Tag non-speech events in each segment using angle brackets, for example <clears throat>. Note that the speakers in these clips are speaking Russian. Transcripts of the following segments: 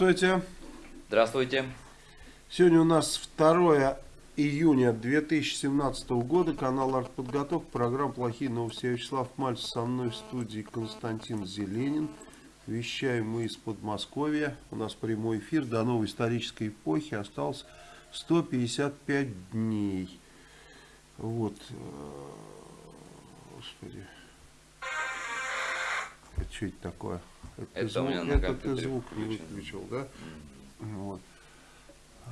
Здравствуйте. Здравствуйте. Сегодня у нас 2 июня 2017 года. Канал Артподготовка. Программа «Плохие новости». Я Вячеслав Мальцев. Со мной в студии Константин Зеленин. Вещаем мы из Подмосковья. У нас прямой эфир. До новой исторической эпохи осталось 155 дней. Вот. Господи. Это что это такое? Это, это звук, у меня на это ты звук не выключил, да? Mm. Вот.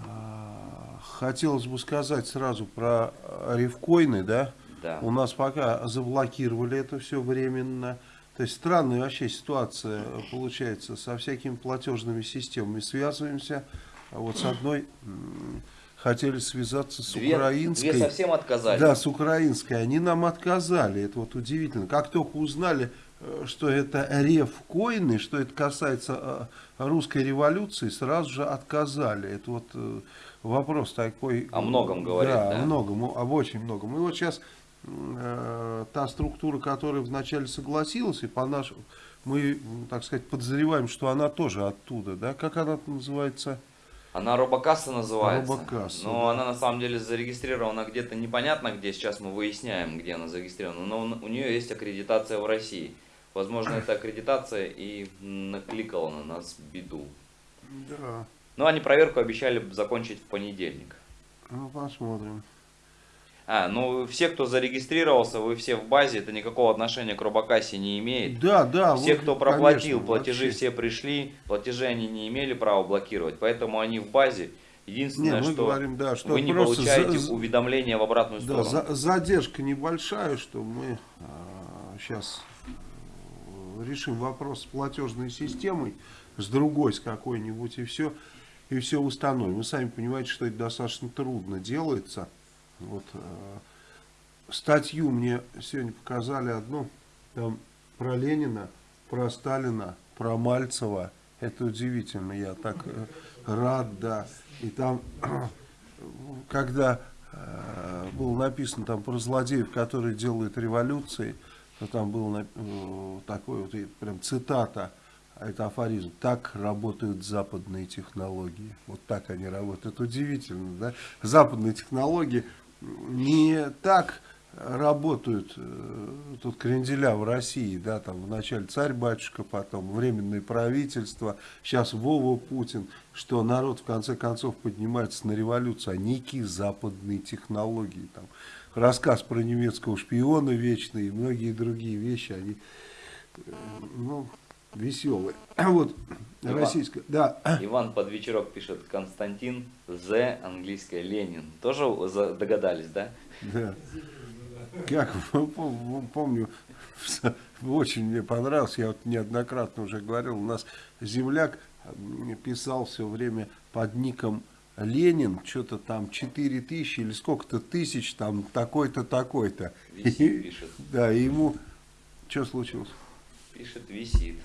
А, хотелось бы сказать сразу про рифкоины, да? Да. У нас пока заблокировали это все временно. То есть странная вообще ситуация получается со всякими платежными системами. Связываемся вот с одной хотели связаться с две, украинской. Две совсем отказали. Да, с украинской. Они нам отказали. Это вот удивительно. Как только узнали, э, что это рев-коины, что это касается э, русской революции, сразу же отказали. Это вот э, вопрос такой. О многом говорит, да? да? о многом, об очень многом. И вот сейчас э, та структура, которая вначале согласилась, и по нашему, мы, так сказать, подозреваем, что она тоже оттуда, да? Как она называется? Она робокасса называется. Робокасса, но да. она на самом деле зарегистрирована где-то непонятно где. Сейчас мы выясняем, где она зарегистрирована. Но у нее есть аккредитация в России. Возможно, эта аккредитация и накликала на нас беду. Да. Но они проверку обещали закончить в понедельник. Ну, посмотрим. А, ну все, кто зарегистрировался, вы все в базе, это никакого отношения к робокассе не имеет. Да, да. Все, вот, кто проплатил, конечно, платежи вообще. все пришли, платежи они не имели права блокировать, поэтому они в базе. Единственное, Не, мы что, говорим, да, что вы не получаете за- уведомления в обратную Да, сторону. за- задержка небольшая, что мы сейчас решим вопрос с платежной системой, с другой, с какой-нибудь, и все, и все установим. Вы сами понимаете, что это достаточно трудно делается. Вот, э, статью мне сегодня показали одну, там про Ленина, про Сталина, про Мальцева. Это удивительно, я так э, рад, да. И там, <clears throat> когда э, было написано там про злодеев, которые делают революции, там был э, такой вот прям цитата, а это афоризм. Так работают западные технологии. Вот так они работают. Удивительно, да? Западные технологии не так работают э, тут кренделя в России, да, там вначале царь-батюшка, потом временное правительство, сейчас Вова Путин, что народ в конце концов поднимается на революцию, а некие западные технологии, там, рассказ про немецкого шпиона вечный и многие другие вещи, они, э, ну, веселые. <clears throat> Вот, Иван. российская, да, <clears throat> Иван под вечерок пишет Константин З, английское Ленин. Тоже догадались, да? Да. Как <laughs> пом- помню, <laughs> очень мне понравилось, я вот неоднократно уже говорил, у нас земляк м, писал все время под ником Ленин, что-то там 4 тысячи или сколько-то тысяч, там такой-то, такой-то. Висит, пишет. Да, и ему, что случилось? Пишет, висит.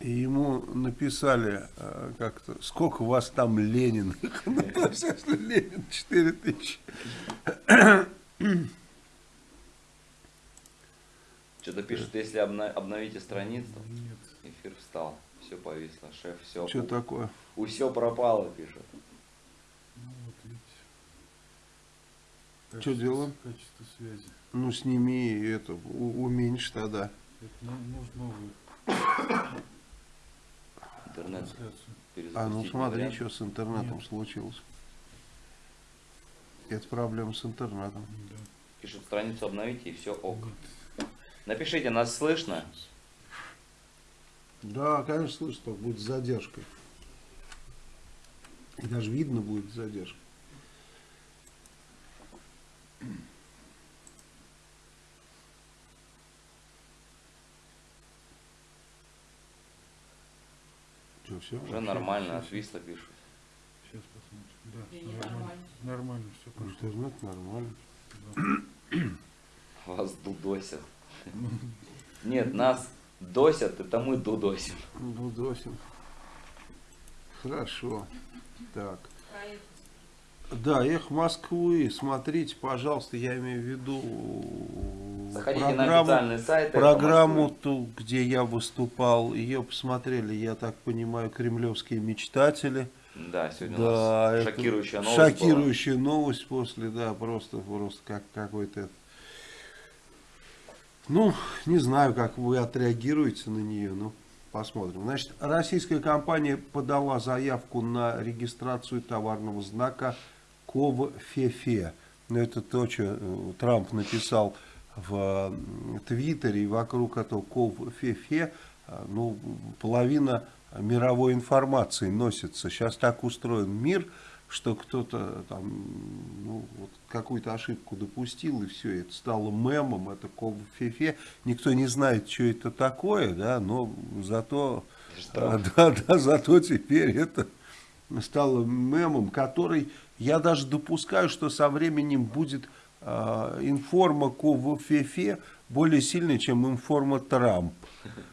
И ему написали э, как-то, сколько у вас там Ленин? <laughs> Ну, что Ленин 4 тысячи. Что-то пишет, если обновите страницу, эфир встал. Все повисло, шеф, все. Что такое? У все пропало, пишет. Что делаем? Качество связи. Ну, сними это, у- уменьшь тогда. Это ну- нужно новую Интернет. А, ну смотри, вариант. что с интернетом Нет. случилось. Это проблема с интернетом. Да. Пишет, страницу обновите и все ок. Напишите, нас слышно? Да, конечно, слышно, будет с задержкой. И даже видно будет с задержкой. Что, все? Уже нормально, отвисло, пишут. Сейчас посмотрим. Да, нормально. нормально. Нормально, все пошло. Интернет нормально. <clears throat> Вас дудосят. <laughs> Нет, нас досят, это мы дудосим. Дудосин. Хорошо. Так. Да, эх Москвы, смотрите, пожалуйста, я имею в виду Заходите на программу, официальный сайт. «Эхо программу Москвы». ту, где я выступал. Ее посмотрели, я так понимаю, кремлевские мечтатели. Да, сегодня Да, у нас шокирующая новость была. Шокирующая новость после, да, просто, просто как какой-то... Ну, не знаю, как вы отреагируете на нее, ну, посмотрим. Значит, российская компания подала заявку на регистрацию товарного знака КОВФЕФЕ. Ну, Это то, что э, Трамп написал в Твиттере, и вокруг этого КОВФЕФЕ, э, ну, половина мировой информации носится. Сейчас так устроен мир, что кто-то там ну, вот какую-то ошибку допустил, и все, это стало мемом, это КОВФЕФЕ. Никто не знает, что это такое, да, но зато, Штраф. <laughs> да, да, зато теперь это стало мемом, который я даже допускаю, что со временем будет э, информа КОВФЕФЕ более сильной, чем информа Трамп.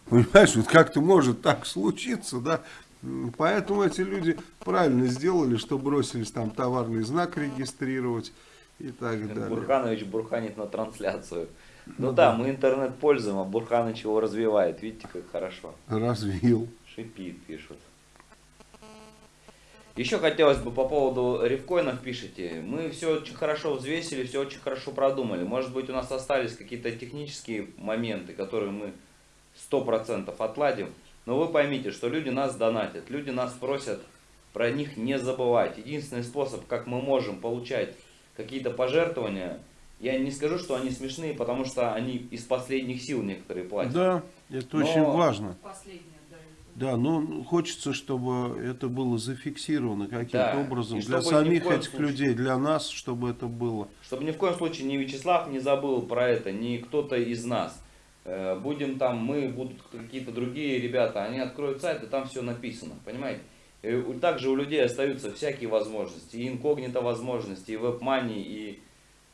Понимаешь, вот как-то может так случиться, да? Поэтому эти люди правильно сделали, что бросились там товарный знак регистрировать и так далее. Бурханович бурханит на трансляцию. Ну, Ну да, да. мы интернет пользуем, а Бурханыч его развивает. Видите, как хорошо. Развил. Шипит, пишут. Еще хотелось бы по поводу рифкоинов пишите. Мы все очень хорошо взвесили, все очень хорошо продумали. Может быть у нас остались какие-то технические моменты, которые мы 100% отладим. Но вы поймите, что люди нас донатят, люди нас просят про них не забывать. Единственный способ, как мы можем получать какие-то пожертвования, я не скажу, что они смешные, потому что они из последних сил некоторые платят. Да, это Но- очень важно. Последняя, да. Да, ну хочется, чтобы это было зафиксировано каким-то Да, образом и для самих этих случае- людей, для нас, чтобы это было. Чтобы ни в коем случае ни Вячеслав не забыл про это, ни кто-то из нас. Э, Будем там, мы, будут какие-то другие ребята, они откроют сайт, и там все написано, понимаете? И также у людей остаются всякие возможности, и инкогнито возможности, и WebMoney, и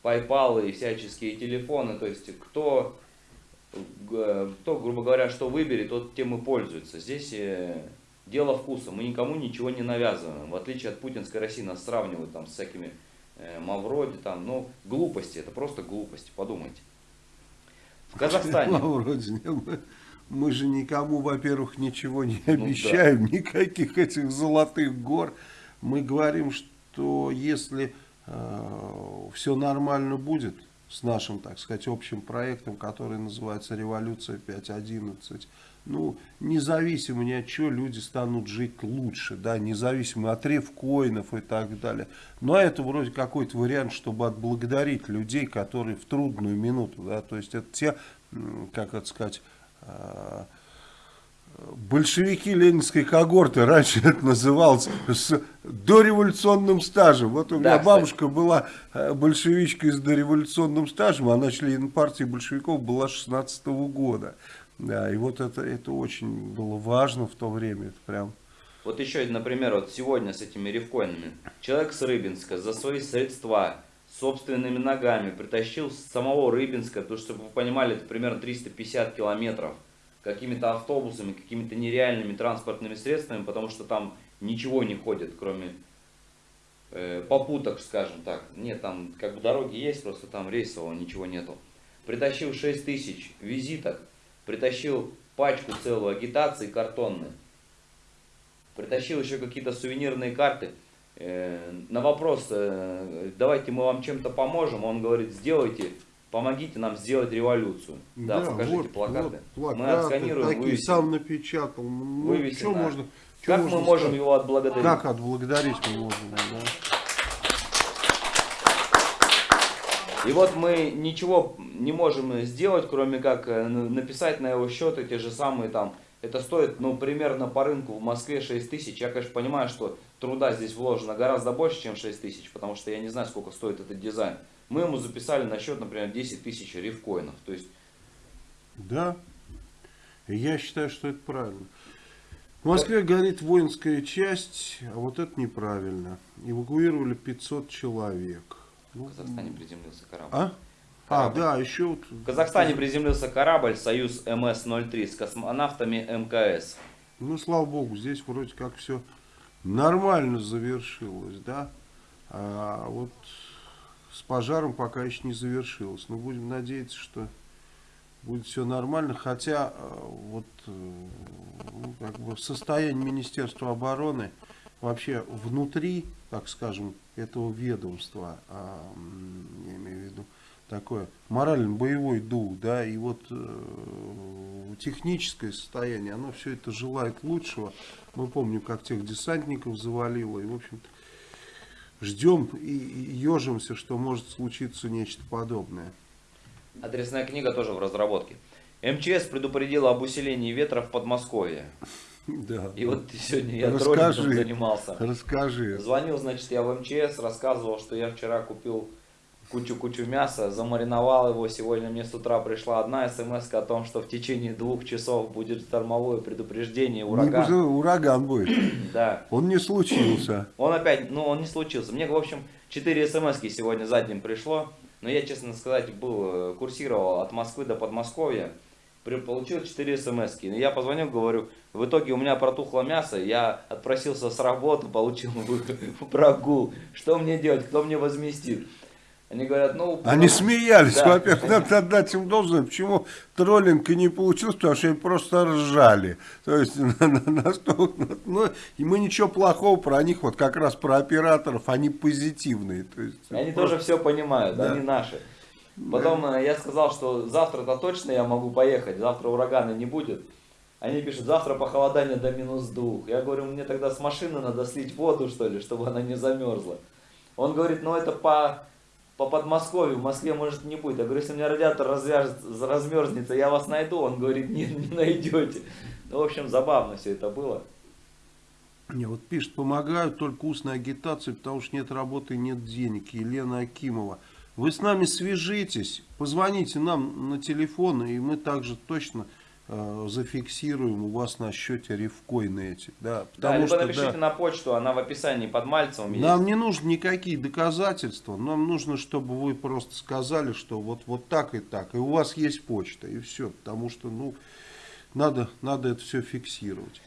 PayPal, и всяческие телефоны. То есть кто, кто, грубо говоря, что выберет, тот тем и пользуется. Здесь э, дело вкуса, мы никому ничего не навязываем. В отличие от путинской России нас сравнивают там с всякими э, Мавроди, там, ну, глупости, это просто глупости, подумайте. В Казахстане. Нет, мы, мы же никому, во-первых, ничего не Ну да. обещаем, никаких этих золотых гор. Мы говорим, что если все нормально будет с нашим, так сказать, общим проектом, который называется «Революция 5.11», ну, независимо ни от чего, люди станут жить лучше, да, независимо от ревкоинов и так далее. Но это вроде какой-то вариант, чтобы отблагодарить людей, которые в трудную минуту, да, то есть это те, как это сказать, а, большевики ленинской когорты, раньше это называлось с дореволюционным стажем. Вот у Да, меня кстати. бабушка была э, большевичкой с дореволюционным стажем, она член партии большевиков была 16 -го года. Да, и вот это, это очень было важно в то время, это прям... Вот еще, например, вот сегодня с этими рифкоинами. Человек с Рыбинска за свои средства собственными ногами притащил с самого Рыбинска, то чтобы вы понимали, это примерно 350 километров, какими-то автобусами, какими-то нереальными транспортными средствами, потому что там ничего не ходит, кроме э, попуток, скажем так. Нет, там как бы дороги есть, просто там рейсового ничего нету. Притащил 6 тысяч визиток, притащил пачку целую агитации картонной, притащил еще какие-то сувенирные карты. Э, На вопрос, э, давайте мы вам чем-то поможем, он говорит, сделайте, помогите нам сделать революцию. Да, покажите вот, плакаты. вот Мы плакаты отсканируем, такие, вывесим. сам напечатал. Ну, Вывесим, что да. можно, что Как можно мы можем сказать? его отблагодарить? Как отблагодарить мы можем, да? И вот мы ничего не можем сделать, кроме как э, написать на его счет эти же самые там. Это стоит, ну, примерно по рынку в Москве 6 тысяч. Я, конечно, понимаю, что труда здесь вложено гораздо больше, чем 6 тысяч, потому что я не знаю, сколько стоит этот дизайн. Мы ему записали на счет, например, 10 тысяч рифкоинов. То есть, Да. Я считаю, что это правильно. В Москве горит воинская часть, а вот это неправильно. Эвакуировали 500 человек. Ну, в Казахстане приземлился корабль. А? А, Корабль. да, еще вот... В Казахстане приземлился корабль «Союз МС-03» с космонавтами МКС. Ну, слава богу, здесь вроде как все нормально завершилось, да. А вот с пожаром пока еще не завершилось. Но будем надеяться, что будет все нормально. Хотя э, вот э, ну, как бы состояние Министерства обороны вообще внутри, так скажем, этого ведомства, а, я имею в виду, такое морально-боевой дух, да, и вот э, техническое состояние, оно все это желает лучшего. Мы помним, как тех десантников завалило, и, в общем-то, ждем и, ежимся, что может случиться нечто подобное. Адресная книга тоже в разработке. МЧС предупредила об усилении ветра в Подмосковье. Да. И вот сегодня я Расскажи. троллингом занимался. Расскажи. Звонил, значит, я в МЧС, рассказывал, что я вчера купил кучу-кучу мяса, замариновал его. Сегодня мне с утра пришла одна смс о том, что в течение двух часов будет штормовое предупреждение, Не ураган. будет, ураган будет. <clears throat> Да. Он не случился. Он опять, ну он не случился. Мне, в общем, 4 смс сегодня за день пришло. Но я, честно сказать, был, э, курсировал от Москвы до Подмосковья. Получил 4 смс -ки. Я позвонил, говорю, в итоге у меня протухло мясо, я отпросился с работы, получил <laughs> прогул. Что мне делать, кто мне возместит? Они говорят, ну... Они смеялись, Да. во-первых, надо отдать им должное. Почему троллинг и не получился? Потому что они просто ржали. То есть, <laughs> на- на- настолько, ну, и мы ничего плохого про них, вот как раз про операторов, они позитивные. То есть, Они просто- тоже все понимают, Да. они наши. Потом э, я сказал, что завтра-то точно я могу поехать, завтра урагана не будет. Они пишут, завтра похолодание до минус двух. Я говорю, мне тогда с машины надо слить воду, что ли, чтобы она не замерзла. Он говорит, ну это по, по Подмосковью, в Москве может не будет. Я говорю, если у меня радиатор развяжет, размерзнется, я вас найду. Он говорит, нет, не найдете. Ну, в общем, забавно все это было. Не, вот пишет, помогают только устной агитации, потому что нет работы нет денег. Елена Акимова. Вы с нами свяжитесь, позвоните нам на телефон, и мы также точно зафиксируем у вас на счете рифкоины эти. Да, Да, потому либо что, напишите да, на почту, она в описании под Мальцевым есть. нам не нужны никакие доказательства, нам нужно, чтобы вы просто сказали, что вот, вот так и так, и у вас есть почта, и все, потому что, ну, надо, надо это все фиксировать.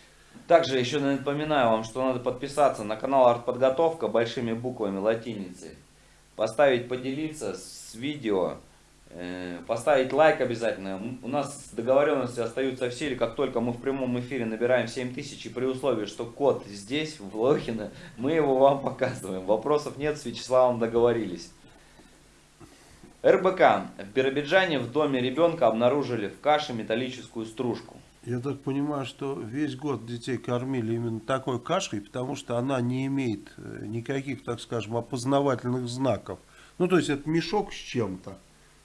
Также еще напоминаю вам, что надо подписаться на канал Артподготовка большими буквами латиницей. Поставить, поделиться с видео, э, поставить лайк обязательно. У нас договоренности остаются в силе, как только мы в прямом эфире набираем 7000, и при условии, что код здесь, в Лохино, мы его вам показываем. Вопросов нет, с Вячеславом договорились. РБК. В Биробиджане в доме ребенка обнаружили в каше металлическую стружку. Я так понимаю, что весь год детей кормили именно такой кашей, потому что она не имеет э, никаких, так скажем, опознавательных знаков. Ну, то есть это мешок с чем-то.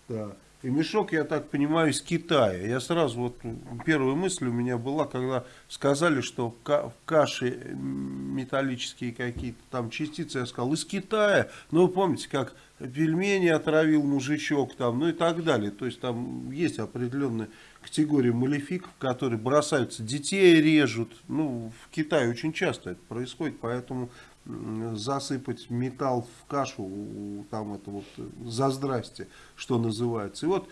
Да. И мешок, я так понимаю, из Китая. Я сразу, вот первая мысль у меня была, когда сказали, что в ка- в каше металлические какие-то там частицы, я сказал, из Китая. Ну, вы помните, как пельмени отравил мужичок там, ну и так далее. То есть там есть определенная категория малефиков, которые бросаются, детей режут. Ну, в Китае очень часто это происходит, поэтому засыпать металл в кашу, там это вот э, за здрасте, что называется. И вот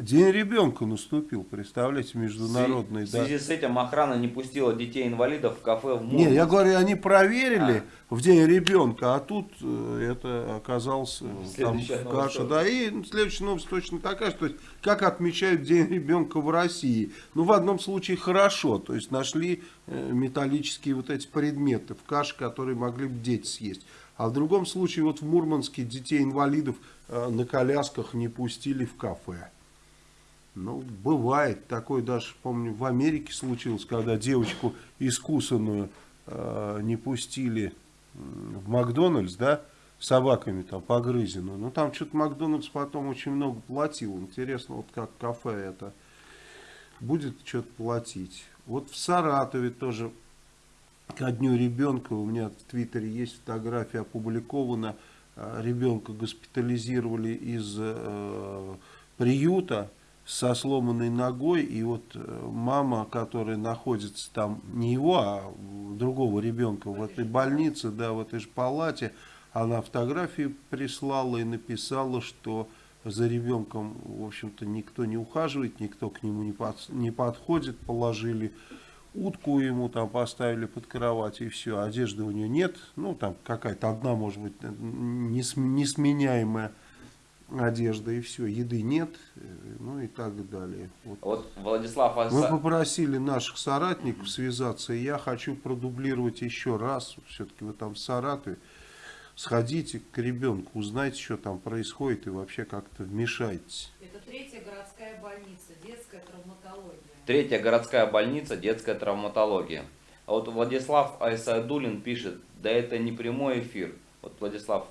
День ребенка наступил, представляете, международный. В да. связи с этим охрана не пустила детей-инвалидов в кафе в Не, я Мурманск. говорю, они проверили в день ребенка, а тут э, это оказалось э, там каше. тоже. Да, и следующая новость точно такая, что как отмечают день ребенка в России. Ну, в одном случае хорошо, то есть нашли э, металлические вот эти предметы в каше, которые могли бы дети съесть. А в другом случае, вот в Мурманске детей-инвалидов э, на колясках не пустили в кафе. Ну, бывает. Такое даже, помню, в Америке случилось, когда девочку искусанную э, не пустили в Макдональдс, да, собаками там погрызенную. Ну, там что-то Макдональдс потом очень много платил. Интересно, вот как кафе это будет что-то платить. Вот в Саратове тоже ко дню ребенка, у меня в Твиттере есть фотография опубликована, э, ребенка госпитализировали из э, приюта со сломанной ногой, и вот э, мама, которая находится там, не его, а другого ребенка в этой больнице, да, в этой же палате, она фотографии прислала и написала, что за ребенком, в общем-то, никто не ухаживает, никто к нему не, под- не подходит, положили утку ему там поставили под кровать и все, одежды у нее нет, ну там какая-то одна может быть несм- несменяемая одежда и все, еды нет, э, ну и так далее. Вот. Вот Владислав Мы Аса... попросили наших соратников связаться, и я хочу продублировать еще раз, все-таки вы там в Саратове, сходите к ребенку, узнайте, что там происходит, и вообще как-то вмешайтесь. Это третья городская больница, детская травматология. Третья городская больница, детская травматология. А вот Владислав Айсадулин пишет, да это не прямой эфир. Вот Владислав.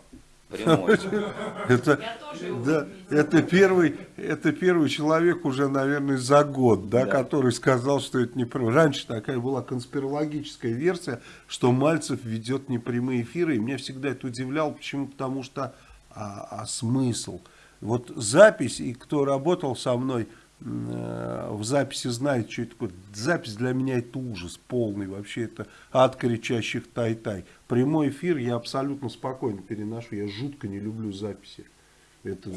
<laughs> Это, да, это, первый, это первый человек уже, наверное, за год, да, Да. который сказал, что это не прямой. Раньше такая была конспирологическая версия, что Мальцев ведет непрямые эфиры, и меня всегда это удивляло, почему? Потому что, а, а смысл? Вот запись, и кто работал со мной в записи знает, что это такое. Запись для меня это ужас полный, вообще это ад кричащих тай-тай. Прямой эфир я абсолютно спокойно переношу, я жутко не люблю записи. Это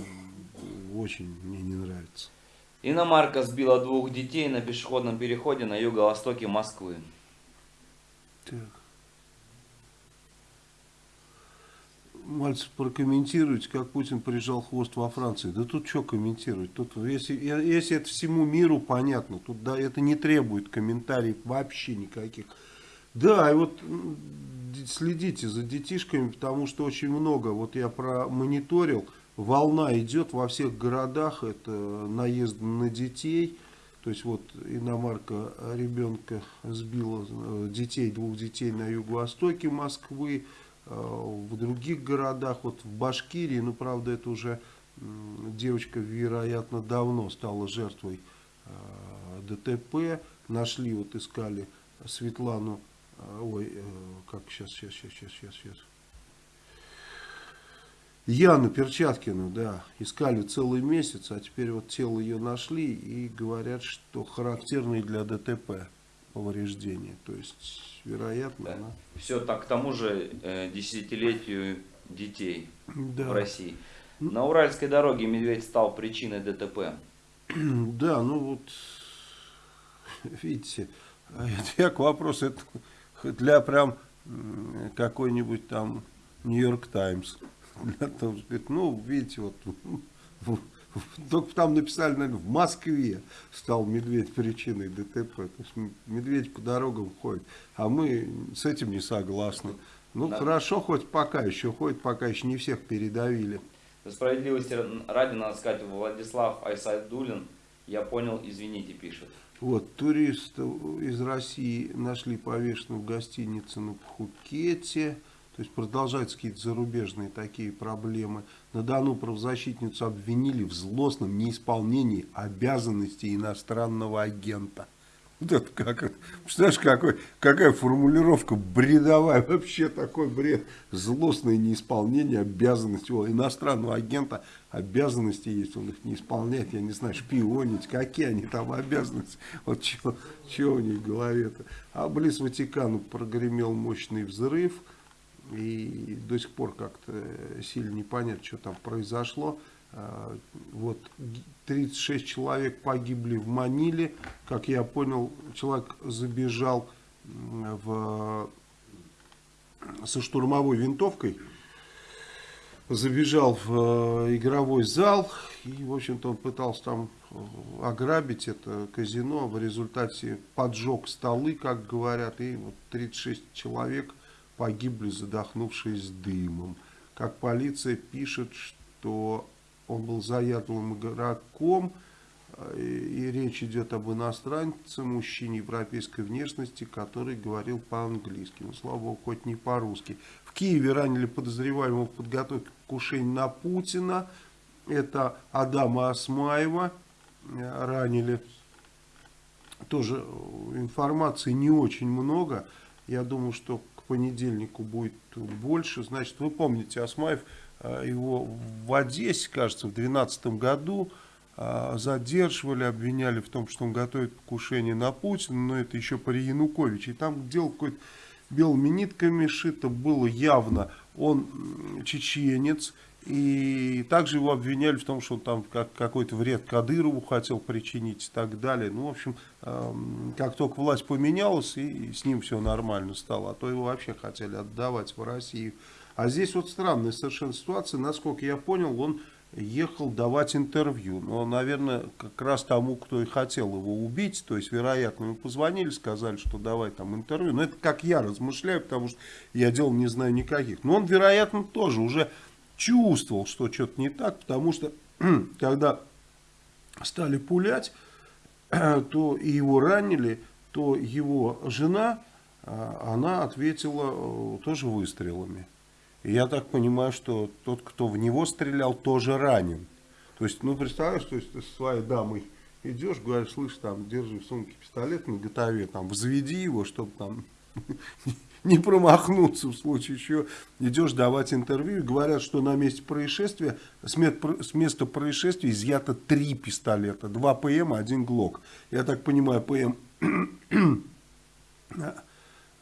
очень мне не нравится. Иномарка сбила двух детей на пешеходном переходе на юго-востоке Москвы. Так. Мальцев, прокомментируйте, как Путин прижал хвост во Франции. Да тут что комментировать? Тут, если, если это всему миру понятно, тут да, это не требует комментариев вообще никаких. Да, и вот следите за детишками, потому что очень много, вот я промониторил, волна идет во всех городах, это наезд на детей, то есть вот иномарка ребенка сбила э, детей, двух детей на юго-востоке Москвы, в других городах, вот в Башкирии, ну правда это уже девочка, вероятно, давно стала жертвой э, ДТП, нашли, вот искали Светлану, э, ой, э, как сейчас, сейчас, сейчас, сейчас, сейчас, сейчас. Яну Перчаткину, да, искали целый месяц, а теперь вот тело ее нашли и говорят, что характерные для ДТП повреждения. То есть, вероятно, Да. она... Все так к тому же э, десятилетию детей Да. в России. На Уральской дороге медведь стал причиной ДТП. <clears throat> Да, ну вот, <laughs> видите, а я к вопросу, это для прям какой-нибудь там Нью-Йорк Таймс. <laughs> Для того, ну, видите, вот, <laughs> <laughs> только там написали, наверное, в Москве стал медведь причиной ДТП. То есть медведь по дорогам ходит, а мы с этим не согласны. Ну, Да. хорошо, хоть пока еще ходит, пока еще не всех передавили. Справедливости ради надо сказать, Владислав Айсайдулин, я понял, извините, пишет. Вот, туристов из России нашли повешенным в гостинице на Пхукете. То есть продолжаются какие-то зарубежные такие проблемы. На Дону правозащитницу обвинили в злостном неисполнении обязанностей иностранного агента. Вот это как, представляешь, какой, какая формулировка бредовая, вообще такой бред. Злостное неисполнение обязанностей. У иностранного агента обязанности есть, он их не исполняет, я не знаю, шпионить, какие они там обязанности. Вот что у них в голове-то. А близ Ватикана прогремел мощный взрыв. И до сих пор как-то сильно непонятно, что там произошло. А, Вот 36 человек погибли в Маниле. Как я понял, человек забежал в, со штурмовой винтовкой, забежал в э, игровой зал, и, в общем-то, он пытался там э, ограбить это казино, в результате поджег столы, как говорят, и вот 36 человек погибли, задохнувшись дымом. Как полиция пишет, что он был заядлым игроком, э, и, речь идет об иностранце, мужчине европейской внешности, который говорил по-английски. Ну, слава богу, хоть не по-русски. В Киеве ранили подозреваемого в подготовке к покушению на Путина. Это Адама Асмаева э, ранили. Тоже э, информации не очень много. Я думаю, что понедельнику будет больше. Значит, вы помните, Асмаев, э, его в Одессе, кажется, в 2012 году э, задерживали, обвиняли в том, что он готовит покушение на Путина, но это еще при Януковиче. И там дело какое-то белыми нитками шито было явно. Он чеченец, И также его обвиняли в том, что он там как, какой-то вред Кадырову хотел причинить и так далее. Ну, в общем, эм, как только власть поменялась, и, и с ним все нормально стало, а то его вообще хотели отдавать в Россию. А здесь вот странная совершенно ситуация. Насколько я понял, он ехал давать интервью. Но, наверное, как раз тому, кто и хотел его убить, то есть, вероятно, ему позвонили, сказали, что давай там интервью. Но это как я размышляю, потому что я дел не знаю никаких. Но он, вероятно, тоже уже чувствовал, что что-то не так, потому что <clears throat> когда стали пулять, <clears throat> то и его ранили, то его жена, а, она ответила э, тоже выстрелами. Я так понимаю, что тот, кто в него стрелял, тоже ранен. То есть, ну, представляешь, то есть ты со своей дамой идешь, говоришь, слышь, там, держи в сумке пистолет на готове, там, взведи его, чтобы там <laughs> не промахнуться в случае еще. Идешь давать интервью, говорят, что на месте происшествия, с места происшествия изъято три пистолета, два ПМ, один ГЛОК. Я так понимаю, ПМ <coughs>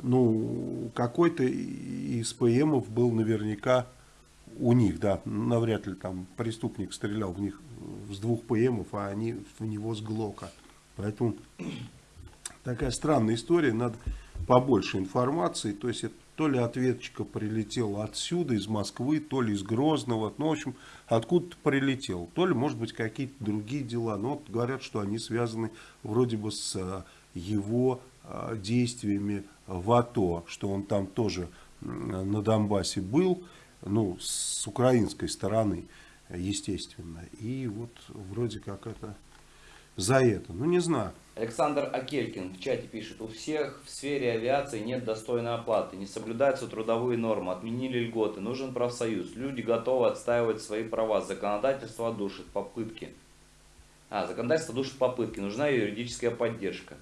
ну, какой-то из ПМов был наверняка у них, да, навряд ли там преступник стрелял в них с двух ПМов, а они в него с ГЛОКа. Поэтому такая странная история, надо побольше информации, то есть это то ли ответчика прилетела отсюда, из Москвы, то ли из Грозного, ну, в общем, откуда-то прилетел, то ли, может быть, какие-то другие дела, но вот говорят, что они связаны вроде бы с э, его э, действиями в АТО, что он там тоже на Донбассе был, ну, с украинской стороны, естественно. И вот вроде как это за это. Ну, не знаю. Александр Акелькин в чате пишет, у всех в сфере авиации нет достойной оплаты, не соблюдаются трудовые нормы, отменили льготы, нужен профсоюз, люди готовы отстаивать свои права, законодательство душит попытки. А, законодательство душит попытки, нужна юридическая поддержка.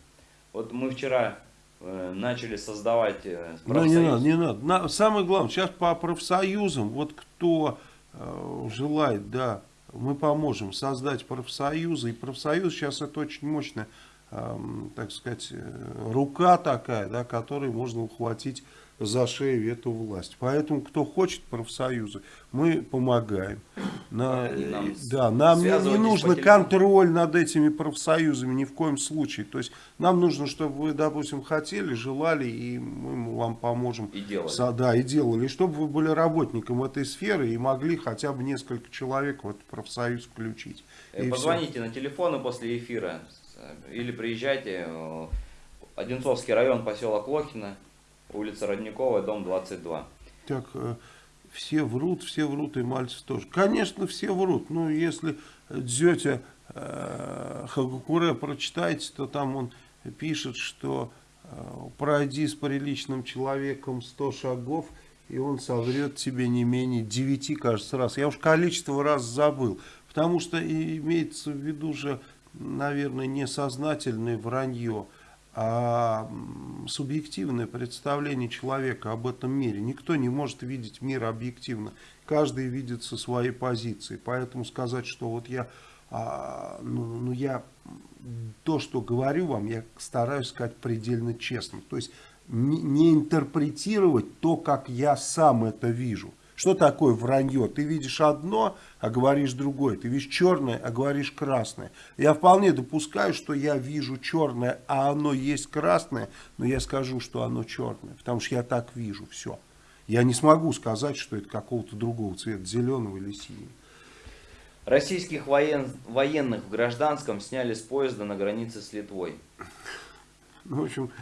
Вот мы вчера Э, начали создавать профсоюз. Э, ну не надо, не надо. На, самое главное, сейчас по профсоюзам, вот кто э, желает, да, мы поможем создать профсоюзы. И профсоюз сейчас это очень мощная, э, так сказать, э, рука такая, да, которой можно ухватить за шею эту власть. Поэтому, кто хочет профсоюзы, мы помогаем. На, нам да, нам не, не нужно контроль над этими профсоюзами ни в коем случае. То есть нам нужно, чтобы вы, допустим, хотели, желали, и мы вам поможем. И делали. Со, да, и делали. И чтобы вы были работником этой сферы и могли хотя бы несколько человек в этот профсоюз включить. Э, и Позвоните все. на телефоны после эфира или приезжайте. Э, Одинцовский район, поселок Лохина улица Родниковая, дом 22. Так, э, все врут, все врут, и Мальцев тоже. Конечно, все врут. Ну, если Дзетя э, Хагакуре прочитаете, то там он пишет, что э, пройди с приличным человеком 100 шагов, и он соврет тебе не менее 9, кажется, раз. Я уж количество раз забыл. Потому что имеется в виду же, наверное, несознательное вранье а субъективное представление человека об этом мире. Никто не может видеть мир объективно. Каждый видит со своей позиции. Поэтому сказать, что вот я, а, ну, ну я то, что говорю вам, я стараюсь сказать предельно честно. То есть не, не интерпретировать то, как я сам это вижу. Что такое вранье? Ты видишь одно, а говоришь другое. Ты видишь черное, а говоришь красное. Я вполне допускаю, что я вижу черное, а оно есть красное, но я скажу, что оно черное, потому что я так вижу все. Я не смогу сказать, что это какого-то другого цвета, зеленого или синего. Российских воен... военных в гражданском сняли с поезда на границе с Литвой. Ну, в общем,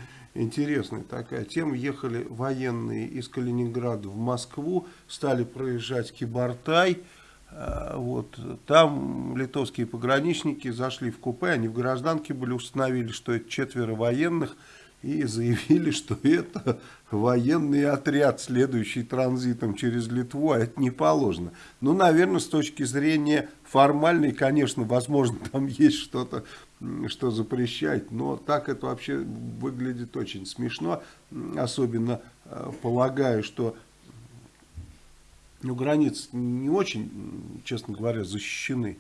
интересная такая тема. Ехали военные из Калининграда в Москву, стали проезжать Кибартай. А, вот, там литовские пограничники зашли в купе, они в гражданке были, установили, что это четверо военных, и заявили, что это военный отряд, следующий транзитом через Литву, а это не положено. Ну, наверное, с точки зрения формальной, конечно, возможно, там есть что-то что запрещать, но так это вообще выглядит очень смешно, особенно э, полагаю, что ну, границы не очень, честно говоря, защищены.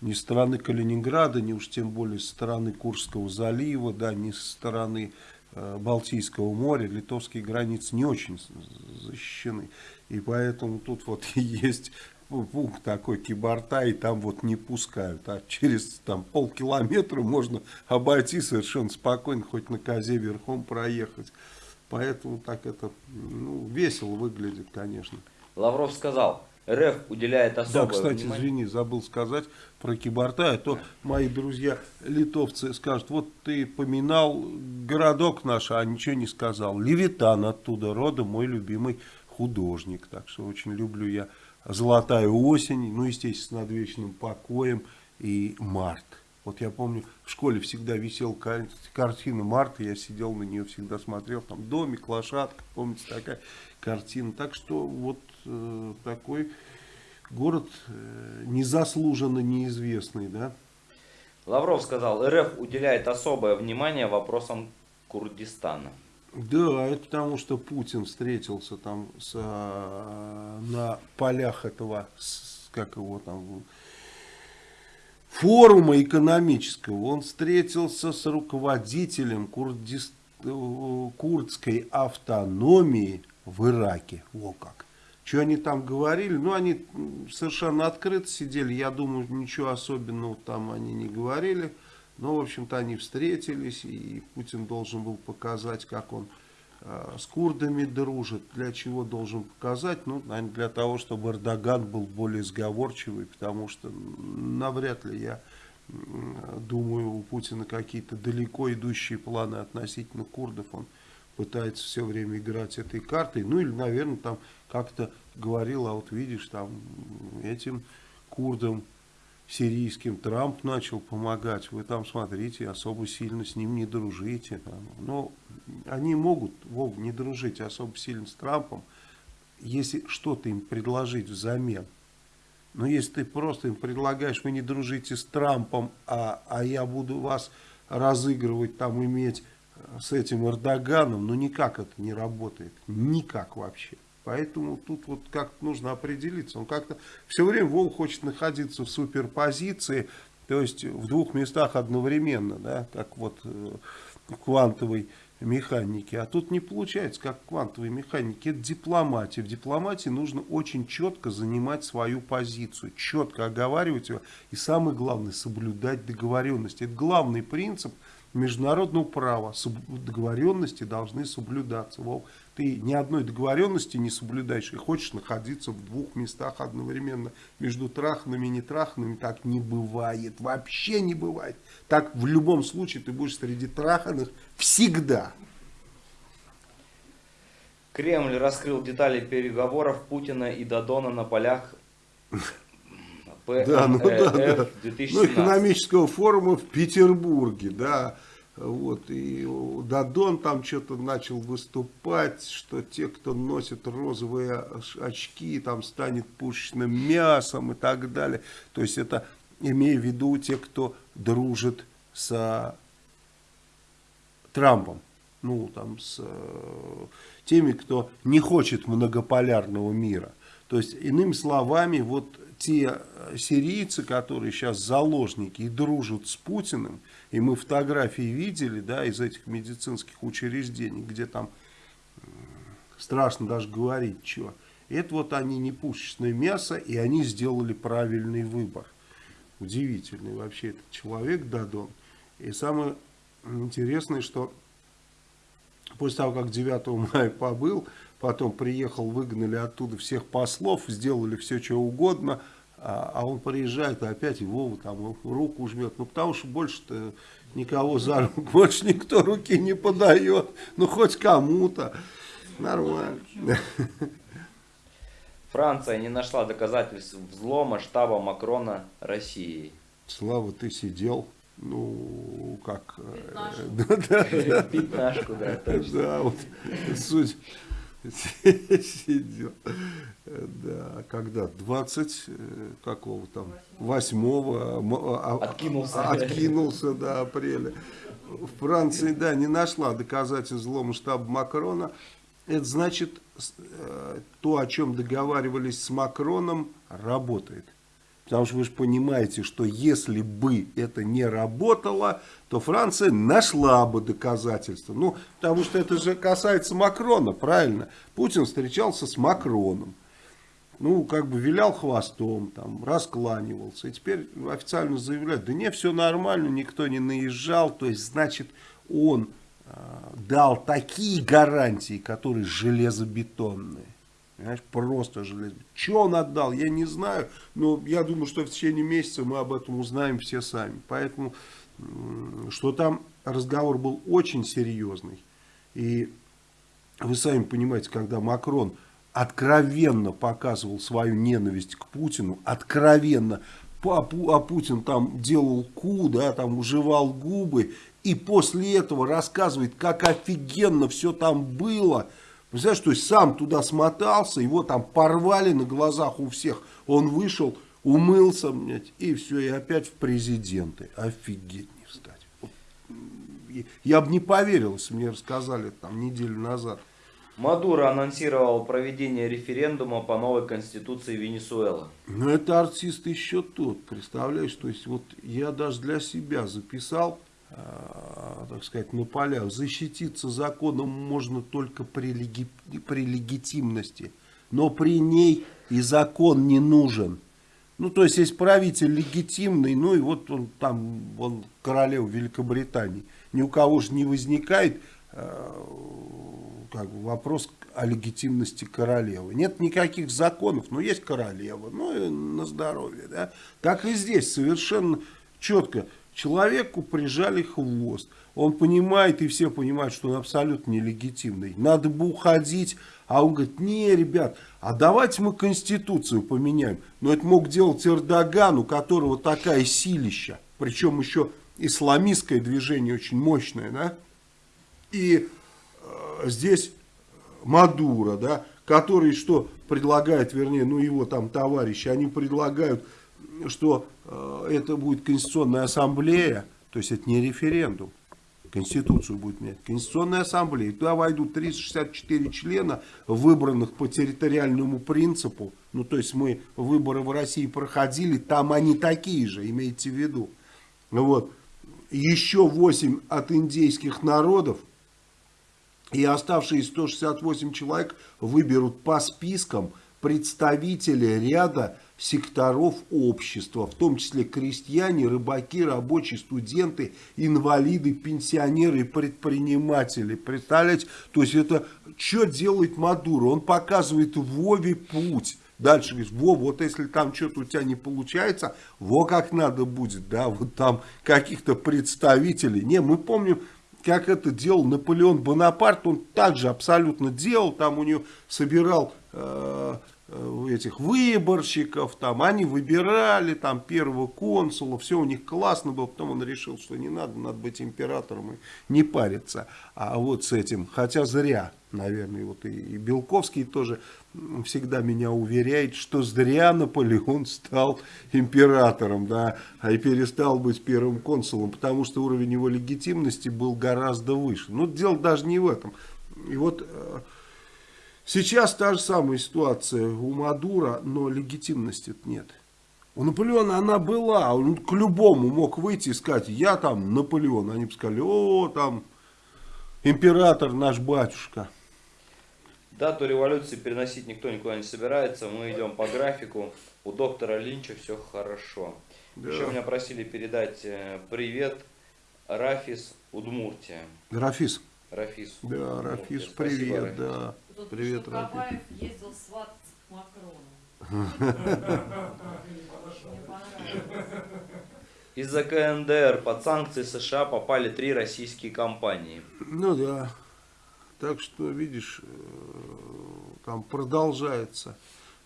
Ни со стороны Калининграда, ни уж тем более со стороны Курского залива, да, ни со стороны э, Балтийского моря. Литовские границы не очень защищены. И поэтому тут вот <laughs> есть пункт такой Киборта, и там вот не пускают. А через там полкилометра можно обойти совершенно спокойно, хоть на козе верхом проехать. Поэтому так это ну, весело выглядит, конечно. Лавров сказал, РФ уделяет особое Да, кстати, внимание... извини, забыл сказать про Киборта, а то мои друзья литовцы скажут, вот ты поминал городок наш, а ничего не сказал. Левитан оттуда, родом мой любимый художник, так что очень люблю я «Золотая осень», ну, естественно, «Над вечным покоем» и «Март». Вот я помню, в школе всегда висела кар- картина Марта, я сидел на нее, всегда смотрел, там домик, лошадка, помните, такая картина. Так что вот э, такой город э, незаслуженно неизвестный, да. Лавров сказал, РФ уделяет особое внимание вопросам Курдистана. Да, это потому что Путин встретился там с, а, на полях этого, с- как его там, форума экономического. Он встретился с руководителем курдис- э, курдской автономии в Ираке. Во как. Что они там говорили? Ну, они совершенно открыто сидели. Я думаю, ничего особенного там они не говорили. Но, в общем-то, они встретились, и Путин должен был показать, как он э, с курдами дружит. Для чего должен показать? Ну, наверное, для того, чтобы Эрдоган был более сговорчивый, потому что навряд ли я думаю, у Путина какие-то далеко идущие планы относительно курдов. Он пытается все время играть этой картой. Ну, или, наверное, там как-то говорил, а вот видишь, там этим курдам сирийским Трамп начал помогать, вы там смотрите, особо сильно с ним не дружите. Но они могут, Вов, не дружить особо сильно с Трампом, если что-то им предложить взамен. Но если ты просто им предлагаешь, вы не дружите с Трампом, а, а я буду вас разыгрывать, там иметь э, с этим Эрдоганом, ну никак это не работает. Никак вообще. Поэтому тут вот как-то нужно определиться. Он как-то все время Вол хочет находиться в суперпозиции, то есть в двух местах одновременно, да, как вот э, в квантовой механике. А тут не получается, как в квантовой механике. Это дипломатия. В дипломатии нужно очень четко занимать свою позицию, четко оговаривать ее. И самое главное, соблюдать договоренности. Это главный принцип международного права. Договоренности должны соблюдаться. Вов, ты ни одной договоренности не соблюдаешь и хочешь находиться в двух местах одновременно. Между траханными и нетраханными так не бывает. Вообще не бывает. Так в любом случае ты будешь среди траханных всегда. Кремль раскрыл детали переговоров Путина и Додона на полях <laughs> Да, ну да, да. ПНРФ Ну, 2017. экономического форума в Петербурге, да. Вот, и Дадон там что-то начал выступать, что те, кто носит розовые оч- очки, там станет пушечным мясом и так далее. То есть это имея в виду те, кто дружит с Трампом. Ну, там, с э, теми, кто не хочет многополярного мира. То есть, иными словами, вот те э, сирийцы, которые сейчас заложники и дружат с Путиным, и мы фотографии видели, да, из этих медицинских учреждений, где там м, страшно даже говорить, что. Это вот они не пушечное мясо, и они сделали правильный выбор. Удивительный вообще этот человек Дадон. И самое интересное, что после того, как 9 <laughs> мая побыл, потом приехал, выгнали оттуда всех послов, сделали все, что угодно, а, а он приезжает и опять Вова там руку жмет. Ну, потому что больше-то никого за руку, <laughs> больше никто руки не подает. Ну, хоть кому-то. Нормально. Франция не нашла доказательств взлома штаба Макрона России. Слава, ты сидел, ну, как... э, Пятнашку. <laughs> Да, да, да, точно. Да, вот суть сидел. Да, когда 20 э, какого там, 8 Откинулся. откинулся до апреля. В Франции, да, не нашла доказательств взлома штаба Макрона. Это значит, э, то, о чем договаривались с Макроном, работает. Потому что вы же понимаете, что если бы это не работало, то Франция нашла бы доказательства. Ну, потому что это же касается Макрона, правильно? Путин встречался с Макроном. ну, как бы вилял хвостом, там, раскланивался. И теперь официально заявляют, да не, все нормально, никто не наезжал. То есть, значит, он э, дал такие гарантии, которые железобетонные. Понимаешь, просто железо. Что он отдал, я не знаю. Но я думаю, что в течение месяца мы об этом узнаем все сами. Поэтому, что там разговор был очень серьезный. И вы сами понимаете, когда Макрон откровенно показывал свою ненависть к Путину, откровенно, а Путин там делал ку, да, там уживал губы, и после этого рассказывает, как офигенно все там было. Представляешь, то есть сам туда смотался, его там порвали на глазах у всех, он вышел, умылся, блядь, и все, и опять в президенты. Офигеть не встать. Я бы не поверил, если мне рассказали там неделю назад. Мадуро анонсировал проведение референдума по новой конституции Венесуэлы. Ну, это артист еще тот, представляешь? То есть, вот я даже для себя записал, так сказать, на полях. Защититься законом можно только при, леги, при легитимности. Но при ней и закон не нужен. Ну, то есть, есть правитель легитимный, ну, и вот он там, он королев Великобритании. Ни у кого же не возникает э, как бы вопрос о легитимности королевы. Нет никаких законов, но есть королева, ну и на здоровье. Да? Так и здесь совершенно четко. Человеку прижали хвост. Он понимает, и все понимают, что он абсолютно нелегитимный. Надо бы уходить. А он говорит, не, ребят, а давайте мы Конституцию поменяем. Но это мог делать Эрдоган, у которого такая силища. Причем еще исламистское движение очень мощное. Да? И здесь Мадуро, да, который что предлагает, вернее, ну его там товарищи, они предлагают, что э, это будет Конституционная ассамблея, то есть это не референдум, Конституцию будет менять. Конституционная ассамблея. Туда войдут 364 члена, выбранных по территориальному принципу. Ну, то есть мы выборы в России проходили, там они такие же, имейте в виду. Вот. Еще 8 от индейских народов, и оставшиеся 168 человек выберут по спискам представителей ряда секторов общества, в том числе крестьяне, рыбаки, рабочие, студенты, инвалиды, пенсионеры и предприниматели. Представляете? То есть это что делает Мадуро? Он показывает Вове путь. Дальше говорит, во, вот если там что-то у тебя не получается, во как надо будет, да, вот там каких-то представителей. Не, мы помним, как это делал Наполеон Бонапарт, он также абсолютно делал, там у него собирал э, этих выборщиков, там они выбирали там первого консула, все у них классно было, потом он решил, что не надо, надо быть императором и не париться, а вот с этим, хотя зря, наверное, вот и, и Белковский тоже всегда меня уверяет, что зря Наполеон стал императором, да, а и перестал быть первым консулом, потому что уровень его легитимности был гораздо выше. Но дело даже не в этом. И вот э, сейчас та же самая ситуация у Мадура, но легитимности нет. У Наполеона она была, он к любому мог выйти и сказать, я там Наполеон. Они бы сказали, о, там император наш батюшка. Дату революции переносить никто никуда не собирается. Мы идем по графику. У доктора Линча все хорошо. Да. Еще меня просили передать э, привет Рафис Удмуртия. Рафис. Рафис. Да, Удмуртия. Рафис, Спасибо, привет, Рафис. да. Тут привет, Рафис. ездил свататься к Макрону. Из-за КНДР под санкции США попали три российские компании. Ну да. Так что, видишь, э, там продолжается.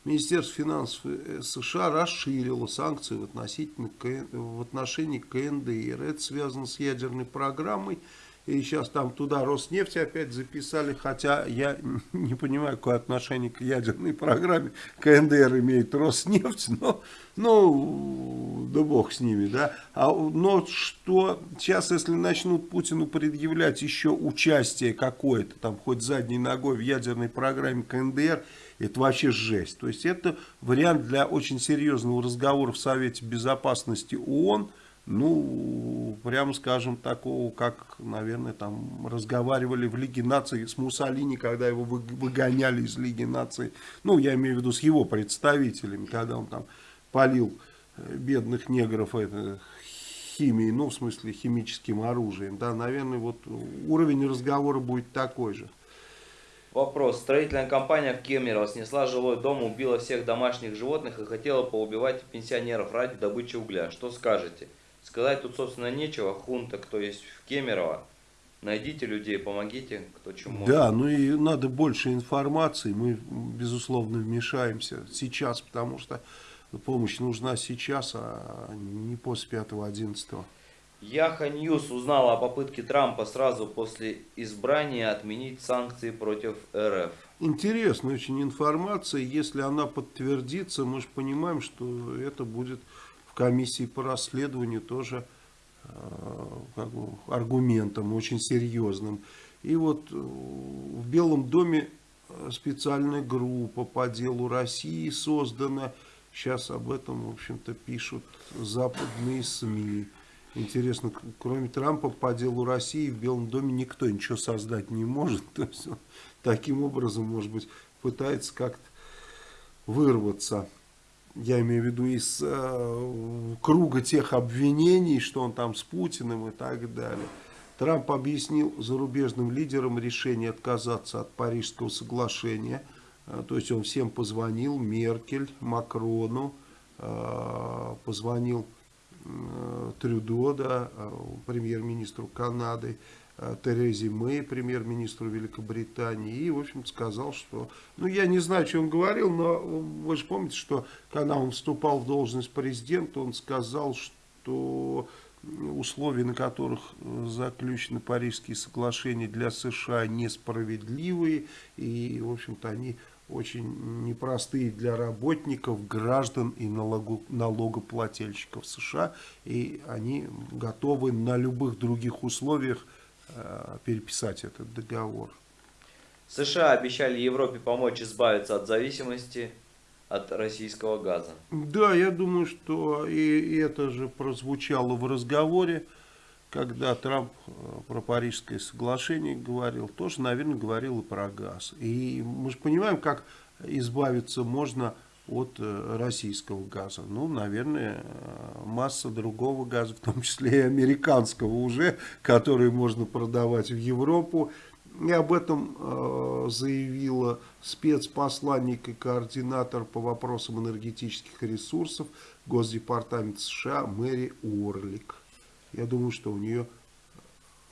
Министерство финансов э, США расширило санкции в, относительно, в отношении КНДР. Это связано с ядерной программой. И сейчас там туда Роснефть опять записали, хотя я <laughs> не понимаю, какое отношение к ядерной программе КНДР имеет Роснефть, но, ну, да бог с ними, да. А, но что сейчас, если начнут Путину предъявлять еще участие какое-то, там, хоть задней ногой в ядерной программе КНДР, это вообще жесть. То есть это вариант для очень серьезного разговора в Совете Безопасности ООН, ну, прямо скажем, такого, как, наверное, там разговаривали в Лиге наций с Муссолини, когда его вы- выгоняли из Лиги наций. Ну, я имею в виду с его представителями, когда он там полил э, бедных негров это, химией, ну, в смысле, химическим оружием. Да, наверное, вот уровень разговора будет такой же. Вопрос. Строительная компания в Кемерово снесла жилой дом, убила всех домашних животных и хотела поубивать пенсионеров ради добычи угля. Что скажете? Сказать тут, собственно, нечего. Хунта, кто есть в Кемерово. Найдите людей, помогите, кто чем может. Да, ну и надо больше информации. Мы, безусловно, вмешаемся сейчас, потому что помощь нужна сейчас, а не после 5-11. Yahoo News узнала о попытке Трампа сразу после избрания отменить санкции против РФ. Интересная очень информация. Если она подтвердится, мы же понимаем, что это будет комиссии по расследованию тоже э, как бы аргументом очень серьезным. И вот э, в Белом доме э, специальная группа по делу России создана. Сейчас об этом, в общем-то, пишут западные СМИ. Интересно, кроме Трампа по делу России в Белом доме никто ничего создать не может. <laughs> То есть он таким образом, может быть, пытается как-то вырваться. Я имею в виду из э, круга тех обвинений, что он там с Путиным и так далее. Трамп объяснил зарубежным лидерам решение отказаться от Парижского соглашения. Э, То есть он всем позвонил, Меркель, Макрону, э, позвонил э, Трюдо, да, премьер-министру Канады, Терезе Мэй, премьер-министру Великобритании, и, в общем сказал, что, ну, я не знаю, что он говорил, но вы же помните, что когда он вступал в должность президента, он сказал, что условия, на которых э, заключены Парижские соглашения для США несправедливые, и, в общем-то, они очень непростые для работников, граждан и налогоплательщиков США, и они готовы на любых других условиях э, переписать этот договор. США обещали Европе помочь избавиться от зависимости от российского газа. Да, я думаю, что и, и это же прозвучало в разговоре, когда Трамп э, про Парижское соглашение говорил, тоже, наверное, говорил и про газ. И мы же понимаем, как избавиться можно от э, российского газа. Ну, наверное, э, масса другого газа, в том числе и американского уже, который можно продавать в Европу. И об этом э, заявила спецпосланник и координатор по вопросам энергетических ресурсов Госдепартамента США Мэри Орлик. Я думаю, что у нее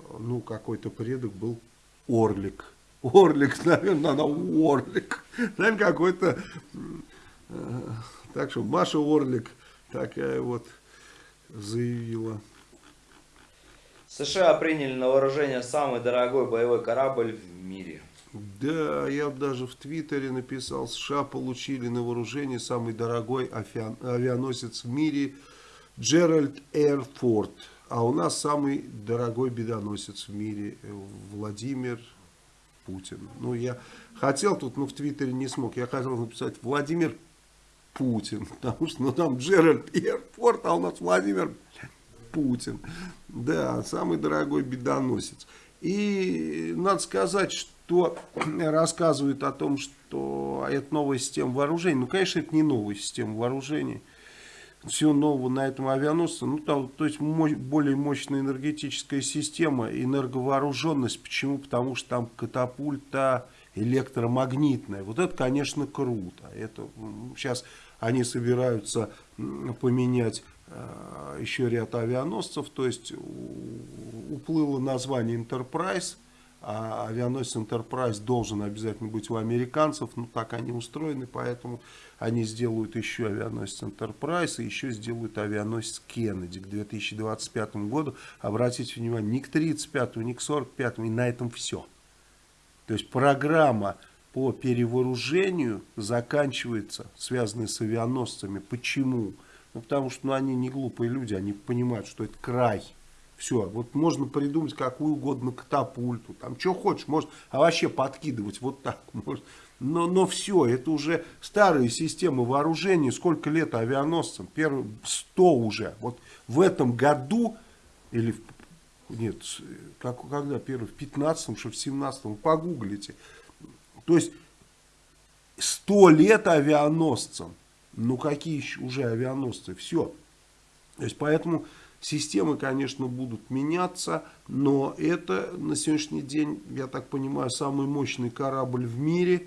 э, ну, какой-то предок был Орлик. Орлик, <laughs> наверное, она Орлик. Наверное, какой-то... Так что Маша Орлик такая вот заявила. США приняли на вооружение самый дорогой боевой корабль в мире. Да, я даже в Твиттере написал, США получили на вооружение самый дорогой авиа- авианосец в мире Джеральд Эрфорд. А у нас самый дорогой бедоносец в мире э, Владимир Путин. Ну, я хотел тут, но в Твиттере не смог. Я хотел написать Владимир Путин. Потому что ну, там Джеральд Эрфорд, а у нас Владимир Путин. Да, самый дорогой бедоносец. И надо сказать, что рассказывают о том, что это новая система вооружений. Ну, конечно, это не новая система вооружений. Все нового на этом авианосце. Ну, там, то есть мо- более мощная энергетическая система, энерговооруженность. Почему? Потому что там катапульта электромагнитная. Вот это, конечно, круто. Это сейчас они собираются поменять э, еще ряд авианосцев. То есть уплыло название Enterprise, а авианосец Enterprise должен обязательно быть у американцев. Ну, так они устроены, поэтому они сделают еще авианосец Enterprise и еще сделают авианосец Кеннеди к 2025 году. Обратите внимание, ни к 35, ни к 45, и на этом все. То есть программа по перевооружению заканчивается, связанная с авианосцами. Почему? Ну, потому что ну, они не глупые люди, они понимают, что это край. Все, вот можно придумать какую угодно катапульту, там что хочешь, может, а вообще подкидывать вот так, <laughs> может. Но, но все, это уже старые системы вооружения, сколько лет авианосцам, первые 100 уже. Вот в этом году, или нет, как, когда первый? В 15-м, что в 17-м, погуглите. То есть 100 лет авианосцам. Ну какие еще уже авианосцы? Все. То есть поэтому системы, конечно, будут меняться, но это на сегодняшний день, я так понимаю, самый мощный корабль в мире.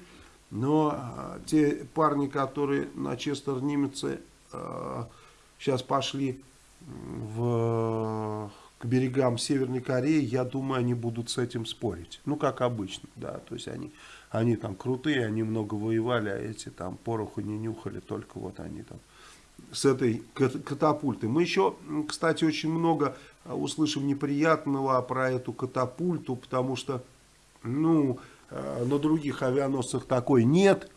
Но а, те парни, которые на Честер Нимеце а, сейчас пошли в к берегам Северной Кореи, я думаю, они будут с этим спорить. Ну, как обычно, да. То есть они, они там крутые, они много воевали, а эти там пороху не нюхали, только вот они там с этой катапультой. Мы еще, кстати, очень много а, услышим неприятного про эту катапульту, потому что, ну, а, на других авианосцах такой нет.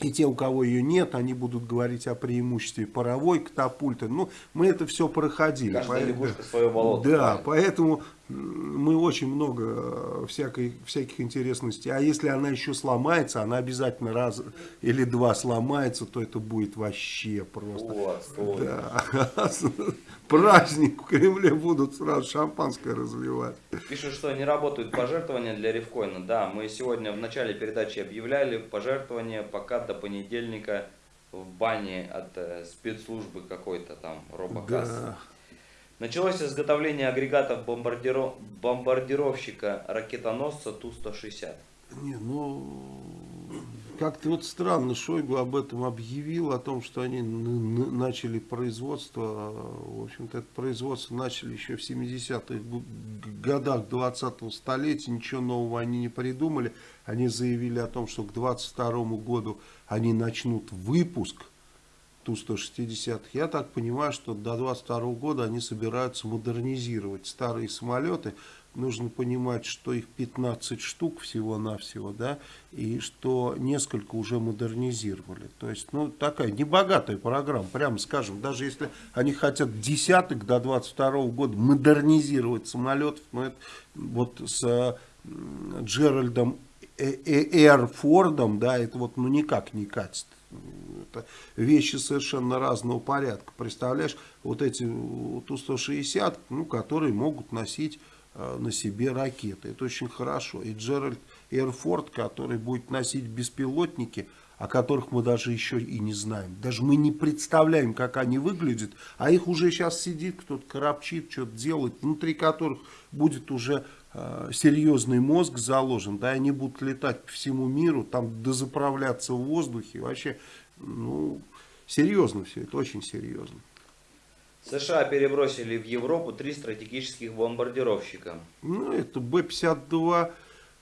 И те, у кого ее нет, они будут говорить о преимуществе паровой катапульты. Ну, мы это все проходили. Каждая лягушка свое болото. Да, правильно. поэтому мы очень много э, всякой, всяких интересностей. А если она еще сломается, она обязательно раз или два сломается, то это будет вообще просто... Вот. Да. <laughs> Праздник в Кремле будут сразу шампанское разливать. Пишут, что не работают пожертвования для Ревкоина. Да, мы сегодня в начале передачи объявляли пожертвования пока до понедельника в бане от э, спецслужбы какой-то там, робокасс. Да. Началось изготовление агрегатов бомбардиро- бомбардировщика ракетоносца Ту-160. Не, ну, как-то вот странно, Шойгу об этом объявил, о том, что они начали производство, в общем-то, это производство начали еще в 70-х г- годах 20-го столетия, ничего нового они не придумали, они заявили о том, что к 22 году они начнут выпуск Ту-160. Я так понимаю, что до 22 года они собираются модернизировать старые самолеты. Нужно понимать, что их 15 штук всего-навсего, да, и что несколько уже модернизировали. То есть, ну, такая небогатая программа, прямо скажем. Даже если они хотят десяток до 22 года модернизировать самолетов, ну, это вот с м, Джеральдом Э- Э- Эрфордом, да, это вот ну никак не катит. Это вещи совершенно разного порядка. Представляешь, вот эти э, Ту-160, ну, которые могут носить э, на себе ракеты. Это очень хорошо. И Джеральд Эрфорд, который будет носить беспилотники, о которых мы даже еще и не знаем. Даже мы не представляем, как они выглядят, а их уже сейчас сидит, кто-то коробчит, что-то делает, внутри которых будет уже серьезный мозг заложен, да, они будут летать по всему миру, там дозаправляться в воздухе, вообще, ну, серьезно все, это очень серьезно. США перебросили в Европу три стратегических бомбардировщика. Ну, это Б-52,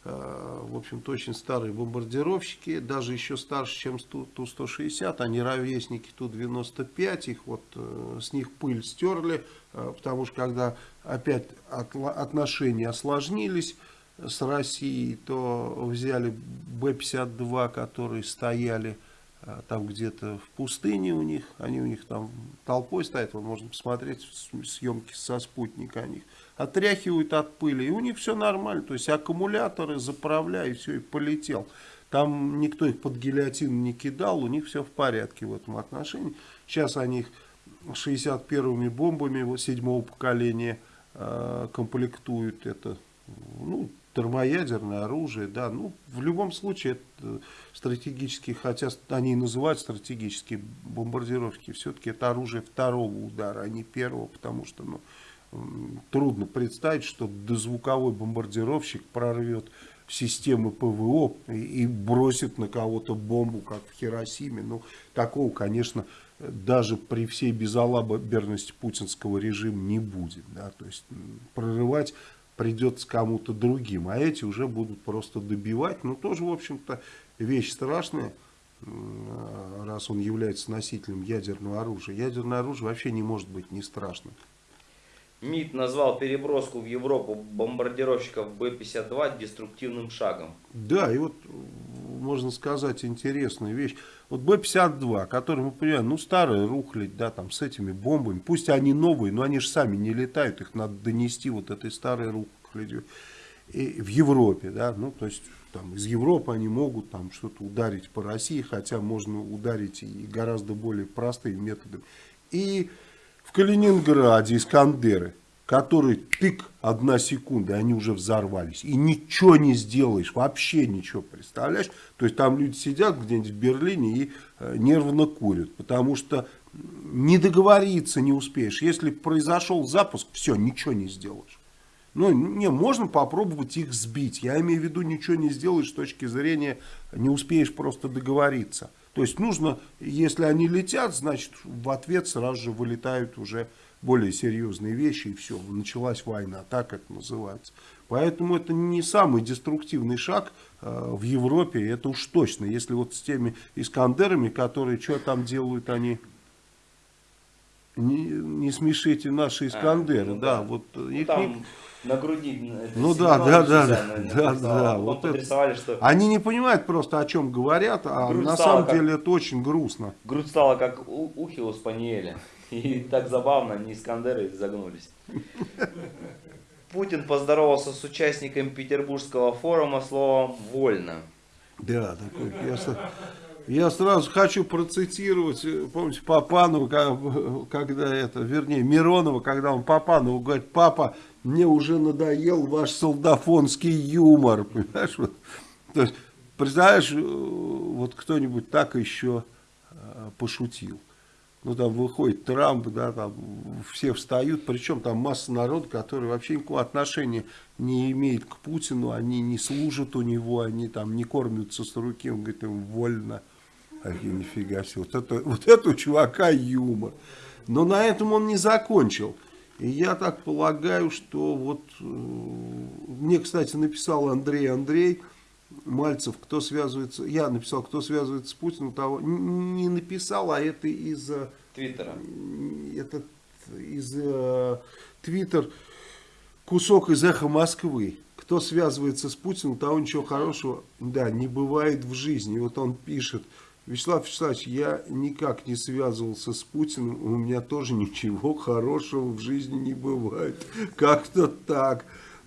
э, в общем-то, очень старые бомбардировщики, даже еще старше, чем Ту- Ту-160, они ровесники Ту-95, их вот э, с них пыль стерли, э, потому что когда опять отношения осложнились с Россией, то взяли Б-52, которые стояли э, там где-то в пустыне у них, они у них там толпой стоят, вот можно посмотреть съемки со спутника о них, отряхивают от пыли, и у них все нормально, то есть аккумуляторы заправляй, и все, и полетел. Там никто их под гильотин не кидал, у них все в порядке в этом отношении. Сейчас они их 61-ми бомбами седьмого поколения э, комплектуют, это ну, термоядерное оружие, да, ну, в любом случае, это стратегические, хотя они и называют стратегические бомбардировки, все-таки это оружие второго удара, а не первого, потому что, ну, трудно представить, что дозвуковой бомбардировщик прорвет системы ПВО и, и бросит на кого-то бомбу, как в Хиросиме. Ну, такого, конечно, даже при всей безалаберности путинского режима не будет. Да? То есть прорывать придется кому-то другим, а эти уже будут просто добивать. Ну, тоже, в общем-то, вещь страшная, м, раз он является носителем ядерного оружия. Ядерное оружие вообще не может быть не страшным. МИД назвал переброску в Европу бомбардировщиков Б-52 деструктивным шагом. Да, и вот можно сказать, интересная вещь. Вот Б-52, который, мы понимаем, ну, старая рухлядь, да, там, с этими бомбами. Пусть они новые, но они же сами не летают, их надо донести вот этой старой рухлядью. И в Европе, да, ну, то есть, там, из Европы они могут там что-то ударить по России, хотя можно ударить и гораздо более простыми методами. И Калининграде Искандеры, которые тык, одна секунда, они уже взорвались. И ничего не сделаешь, вообще ничего, представляешь? То есть там люди сидят где-нибудь в Берлине и э, нервно курят, потому что не договориться не успеешь. Если произошел запуск, все, ничего не сделаешь. Ну, не, можно попробовать их сбить. Я имею в виду, ничего не сделаешь с точки зрения, не успеешь просто договориться. То есть нужно, если они летят, значит в ответ сразу же вылетают уже более серьезные вещи, и все, началась война, так это называется. Поэтому это не самый деструктивный шаг э, в Европе, это уж точно. Если вот с теми Искандерами, которые что там делают они, не, не смешите наши Искандеры, А, ну да, да. вот Ну, их там не- на груди. это Ну да, да, да, да, да, вот это- подрисовали, что Они не понимают просто, о чем говорят, а Грудь на самом как- деле это очень грустно. грудь стала как у, ухи у спаниеля. И так забавно, они Искандеры загнулись. Путин поздоровался с участниками Петербургского форума словом «вольно». Да, такой. Я, я сразу хочу процитировать, э, помните, Папанова, когда это, вернее, Миронова, когда он Папанову говорит, папа, мне уже надоел ваш солдафонский юмор, понимаешь? Вот. То есть, представляешь, э, вот кто-нибудь так еще э, пошутил. Ну, там выходит Трамп, да, там все встают, причем там масса народа, который вообще никакого отношения не имеет к Путину, они не служат у него, они там не кормятся с руки, он говорит, им вольно. А я, нифига себе, вот это, вот это у чувака юмор. Но на этом он не закончил. И я так полагаю, что вот, э, мне, кстати, написал Андрей Андрей, Мальцев, кто связывается, я написал, кто связывается с Путиным, того не написал, а это из э, Твиттера. этот из э, Твиттер кусок из эхо Москвы. Кто связывается с Путиным, того ничего хорошего, да, не бывает в жизни. И вот он пишет, Вячеслав Вячеславович, я никак не связывался с Путиным, у меня тоже ничего хорошего в жизни не бывает. Как-то так.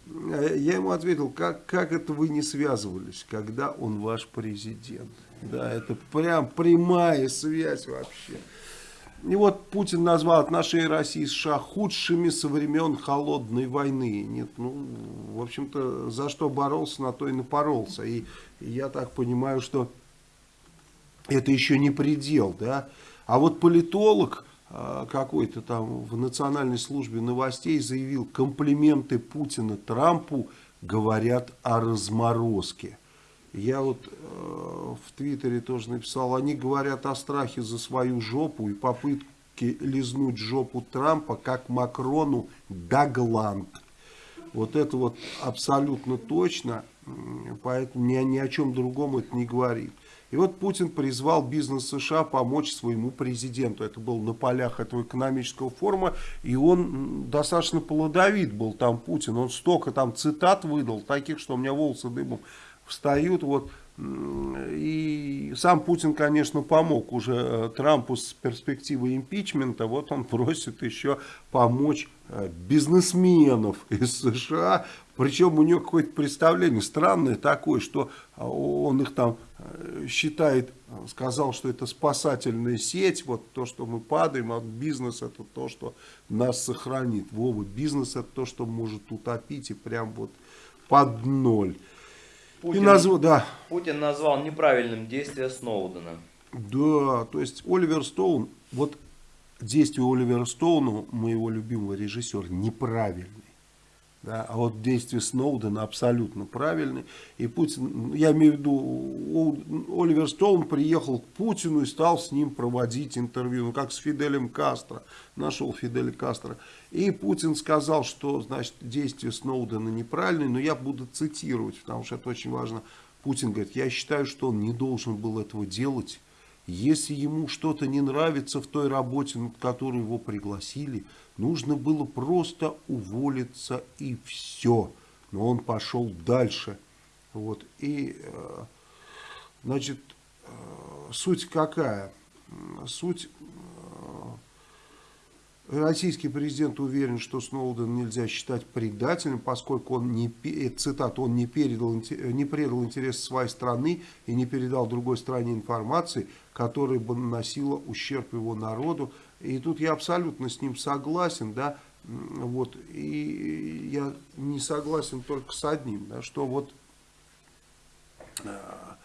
А Я ему ответил, как, как это вы не связывались, когда он ваш президент? Да, это прям прямая связь вообще. И вот Путин назвал отношения России и США худшими со времен холодной войны. Нет, ну, в общем-то, за что боролся, на то и напоролся. И я так понимаю, что это еще не предел, да. А вот политолог э, какой-то там в Национальной службе новостей заявил, комплименты Путина Трампу говорят о разморозке. Я вот э, в Твиттере тоже написал, они говорят о страхе за свою жопу и попытке лизнуть жопу Трампа, как Макрону да гланд. Вот это вот абсолютно точно, поэтому ни, ни о чем другом это не говорит. И вот Путин призвал бизнес США помочь своему президенту. Это было на полях этого экономического форума. И он достаточно плодовит был там Путин. Он столько там цитат выдал, таких, что у меня волосы дымом встают. Вот. И сам Путин, конечно, помог уже э, Трампу с перспективой импичмента. Вот он <laughs> просит еще помочь э, бизнесменов из США. Причем у него какое-то представление странное такое, что а, он их там э, считает, э, сказал, что это спасательная сеть, вот то, что мы падаем, а бизнес это то, что нас сохранит. Вова, бизнес это то, что может утопить и прям вот под ноль. И Путин, назвал, да, Путин назвал неправильным действие Сноудена. да, то есть Оливер Стоун, вот действия Оливера Стоуна, моего любимого режиссера, неправильные. Да, а вот действия Сноудена абсолютно правильные. И Путин, я имею в виду, Оливер Стоун приехал к Путину и стал с ним проводить интервью, ну как с Фиделем Кастро, нашел Фиделя Кастро. И Путин сказал, что значит действия Сноудена неправильные, но я буду цитировать, потому что это очень важно. Путин говорит, я считаю, что он не должен был этого делать. Если ему что-то не нравится в той работе, на которую его пригласили, нужно было просто уволиться и все. Но он пошел дальше. Вот. И э, Значит, э, суть какая? Суть Российский президент уверен, что Сноуден нельзя считать предателем, поскольку он не, цитат, он не, передал, не предал интересы своей страны и не передал другой стране информации, которая бы наносила ущерб его народу. И тут я абсолютно с ним согласен, да, вот, и я не согласен только с одним, да, что вот а,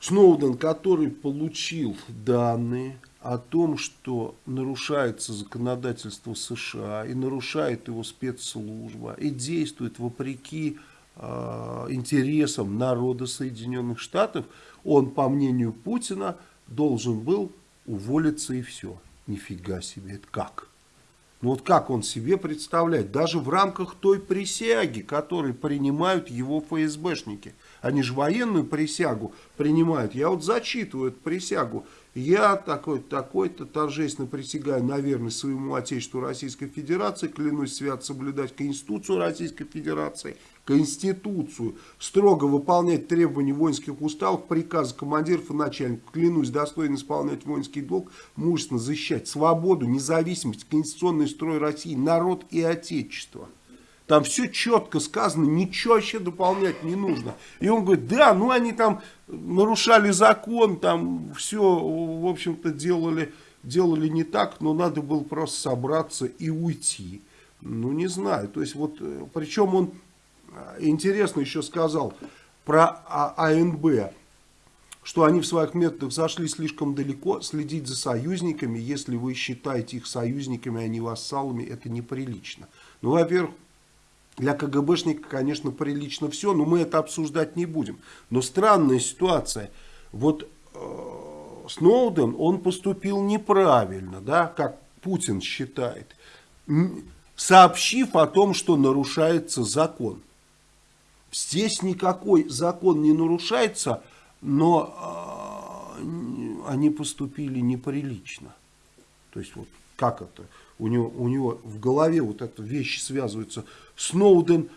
Сноуден, который получил данные, о том, что нарушается законодательство США и нарушает его спецслужба и действует вопреки э, интересам народа Соединенных Штатов, он, по мнению Путина, должен был уволиться и все. Нифига себе, это как? Ну вот как он себе представляет, даже в рамках той присяги, которую принимают его ФСБшники. Они же военную присягу принимают. Я вот зачитываю эту присягу я такой-то, такой-то торжественно присягаю на верность своему Отечеству Российской Федерации, клянусь свят соблюдать Конституцию Российской Федерации, Конституцию, строго выполнять требования воинских уставов, приказы командиров и начальников, клянусь достойно исполнять воинский долг, мужественно защищать свободу, независимость, конституционный строй России, народ и Отечество. Там все четко сказано, ничего вообще дополнять не нужно. И он говорит, да, ну они там нарушали закон, там все, в общем-то, делали, делали не так, но надо было просто собраться и уйти. Ну, не знаю. То есть, вот, э, причем он интересно еще сказал про а, АНБ, что они в своих методах зашли слишком далеко, следить за союзниками, если вы считаете их союзниками, а не вассалами, это неприлично. Ну, во-первых, для КГБшника, конечно, прилично все, но мы это обсуждать не будем. Но странная ситуация. Вот э, Сноуден, он поступил неправильно, да, как Путин считает, сообщив о том, что нарушается закон. Здесь никакой закон не нарушается, но э, они поступили неприлично. То есть вот как это? У него, у него в голове вот эта вещи связываются Сноуден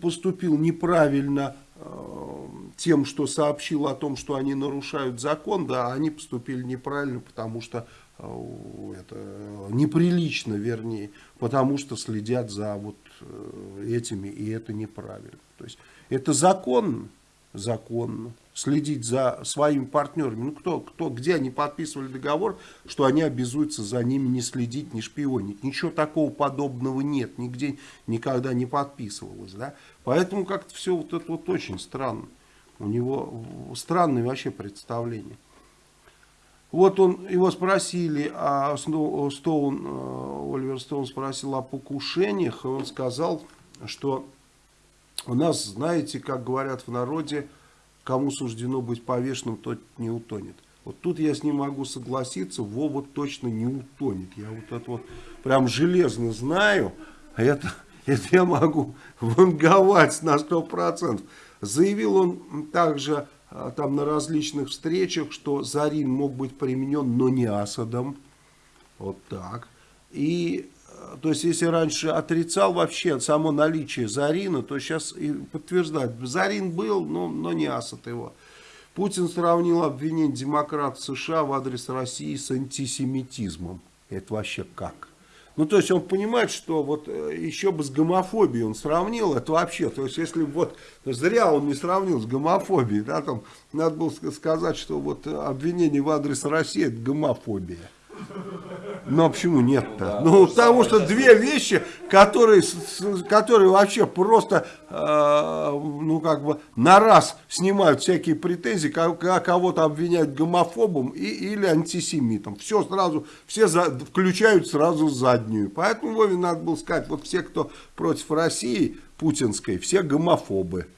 поступил неправильно э, тем, что сообщил о том, что они нарушают закон, да, они поступили неправильно, потому что э, это неприлично, вернее, потому что следят за вот э, этими, и это неправильно. То есть это законно, законно следить за своими партнерами. Ну, кто, кто, где они подписывали договор, что они обязуются за ними не следить, не шпионить. Ничего такого подобного нет, нигде никогда не подписывалось. Да? Поэтому как-то все вот это вот очень странно. У него странное вообще представление. Вот он, его спросили, а Стоун, э, Оливер Стоун спросил о покушениях, и он сказал, что у нас, знаете, как говорят в народе, кому суждено быть повешенным, тот не утонет. Вот тут я с ним могу согласиться, Вова точно не утонет. Я вот это вот прям железно знаю, а это, <laughs> это я могу ванговать на 100%. Заявил он также а, там на различных встречах, что Зарин мог быть применен, но не Асадом. Вот так. И то есть, если раньше отрицал вообще само наличие Зарина, то сейчас и подтверждает. Зарин был, но, но не Асад его. Путин сравнил обвинение демократов США в адрес России с антисемитизмом. Это вообще как? Ну, то есть он понимает, что вот э, еще бы с гомофобией он сравнил, это вообще, то есть если вот, зря он не сравнил с гомофобией, да, там надо было сказать, что вот обвинение в адрес России это гомофобия. Ну а почему нет-то? Ну потому что две вещи, которые, которые вообще просто, э, ну как бы на раз снимают всякие претензии, кого-то обвиняют гомофобом и, или антисемитом. Все сразу, все за, включают сразу заднюю. Поэтому Вове надо было сказать, вот все, кто против России путинской, все гомофобы.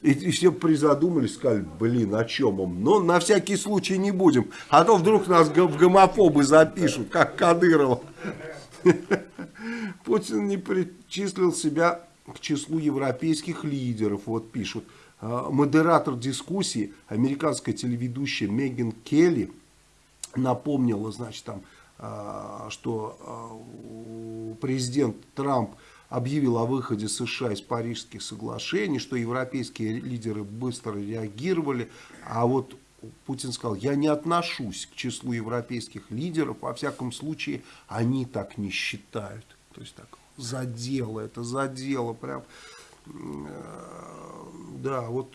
И, и все призадумались, сказали, блин, о чем он? Но на всякий случай не будем. А то вдруг нас в гомофобы запишут, как Кадырова. <laughs> Путин не причислил себя к числу европейских лидеров, вот пишут. А, модератор дискуссии, американская телеведущая Меган Келли, напомнила, значит, там, а, что а, президент Трамп объявил о выходе США из Парижских соглашений, что европейские лидеры быстро реагировали, а вот Путин сказал, я не отношусь к числу европейских лидеров, во всяком случае, они так не считают. То есть так, задело, это задело, прям, да, вот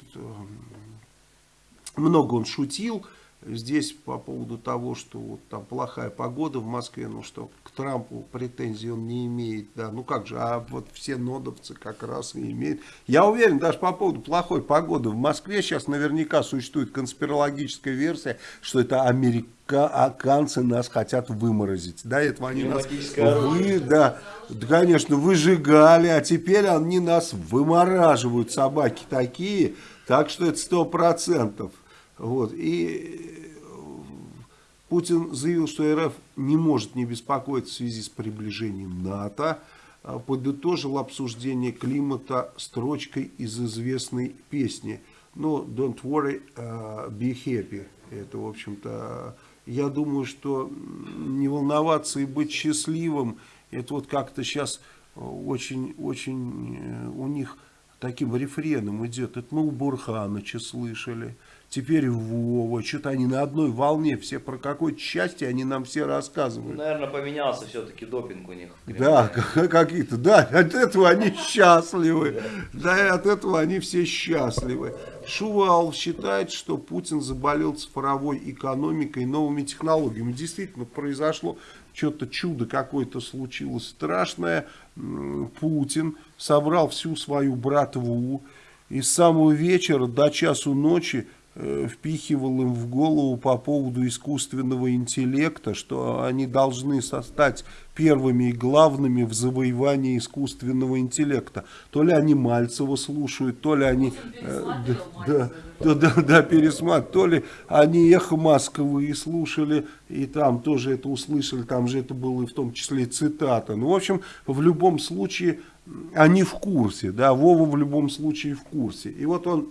много он шутил, здесь по поводу того, что вот там плохая погода в Москве, ну что к Трампу претензий он не имеет, да, ну как же, а вот все нодовцы как раз и имеют. Я уверен, даже по поводу плохой погоды в Москве сейчас наверняка существует конспирологическая версия, что это американцы нас хотят выморозить, да, этого они нас, вы, да, да, конечно, выжигали, а теперь они нас вымораживают, собаки такие, так что это сто процентов. Вот. И Путин заявил, что РФ не может не беспокоиться в связи с приближением НАТО. А подытожил обсуждение климата строчкой из известной песни. Ну, don't worry, uh, be happy. Это, в общем-то, я думаю, что не волноваться и быть счастливым, это вот как-то сейчас э, у них таким рефреном идет. Это мы у Бурханыча слышали теперь Вова, что-то они на одной волне, все про какое-то счастье они нам все рассказывают. Наверное, поменялся все-таки допинг у них. Да, <laughs> какие-то, да, от этого они <laughs> счастливы, да, и от этого они все счастливы. Шувал считает, что Путин заболел цифровой экономикой, новыми технологиями. Действительно, произошло что-то чудо какое-то случилось страшное. Путин собрал всю свою братву и с самого вечера до часу ночи впихивал им в голову по поводу искусственного интеллекта, что они должны стать первыми и главными в завоевании искусственного интеллекта. То ли они Мальцева слушают, то ли они э, да, да, да, да, пересматривают, то ли они эхо Москвы и слушали, и там тоже это услышали, там же это было и в том числе цитата. Ну, в общем, в любом случае они в курсе, да, Вова в любом случае в курсе. И вот он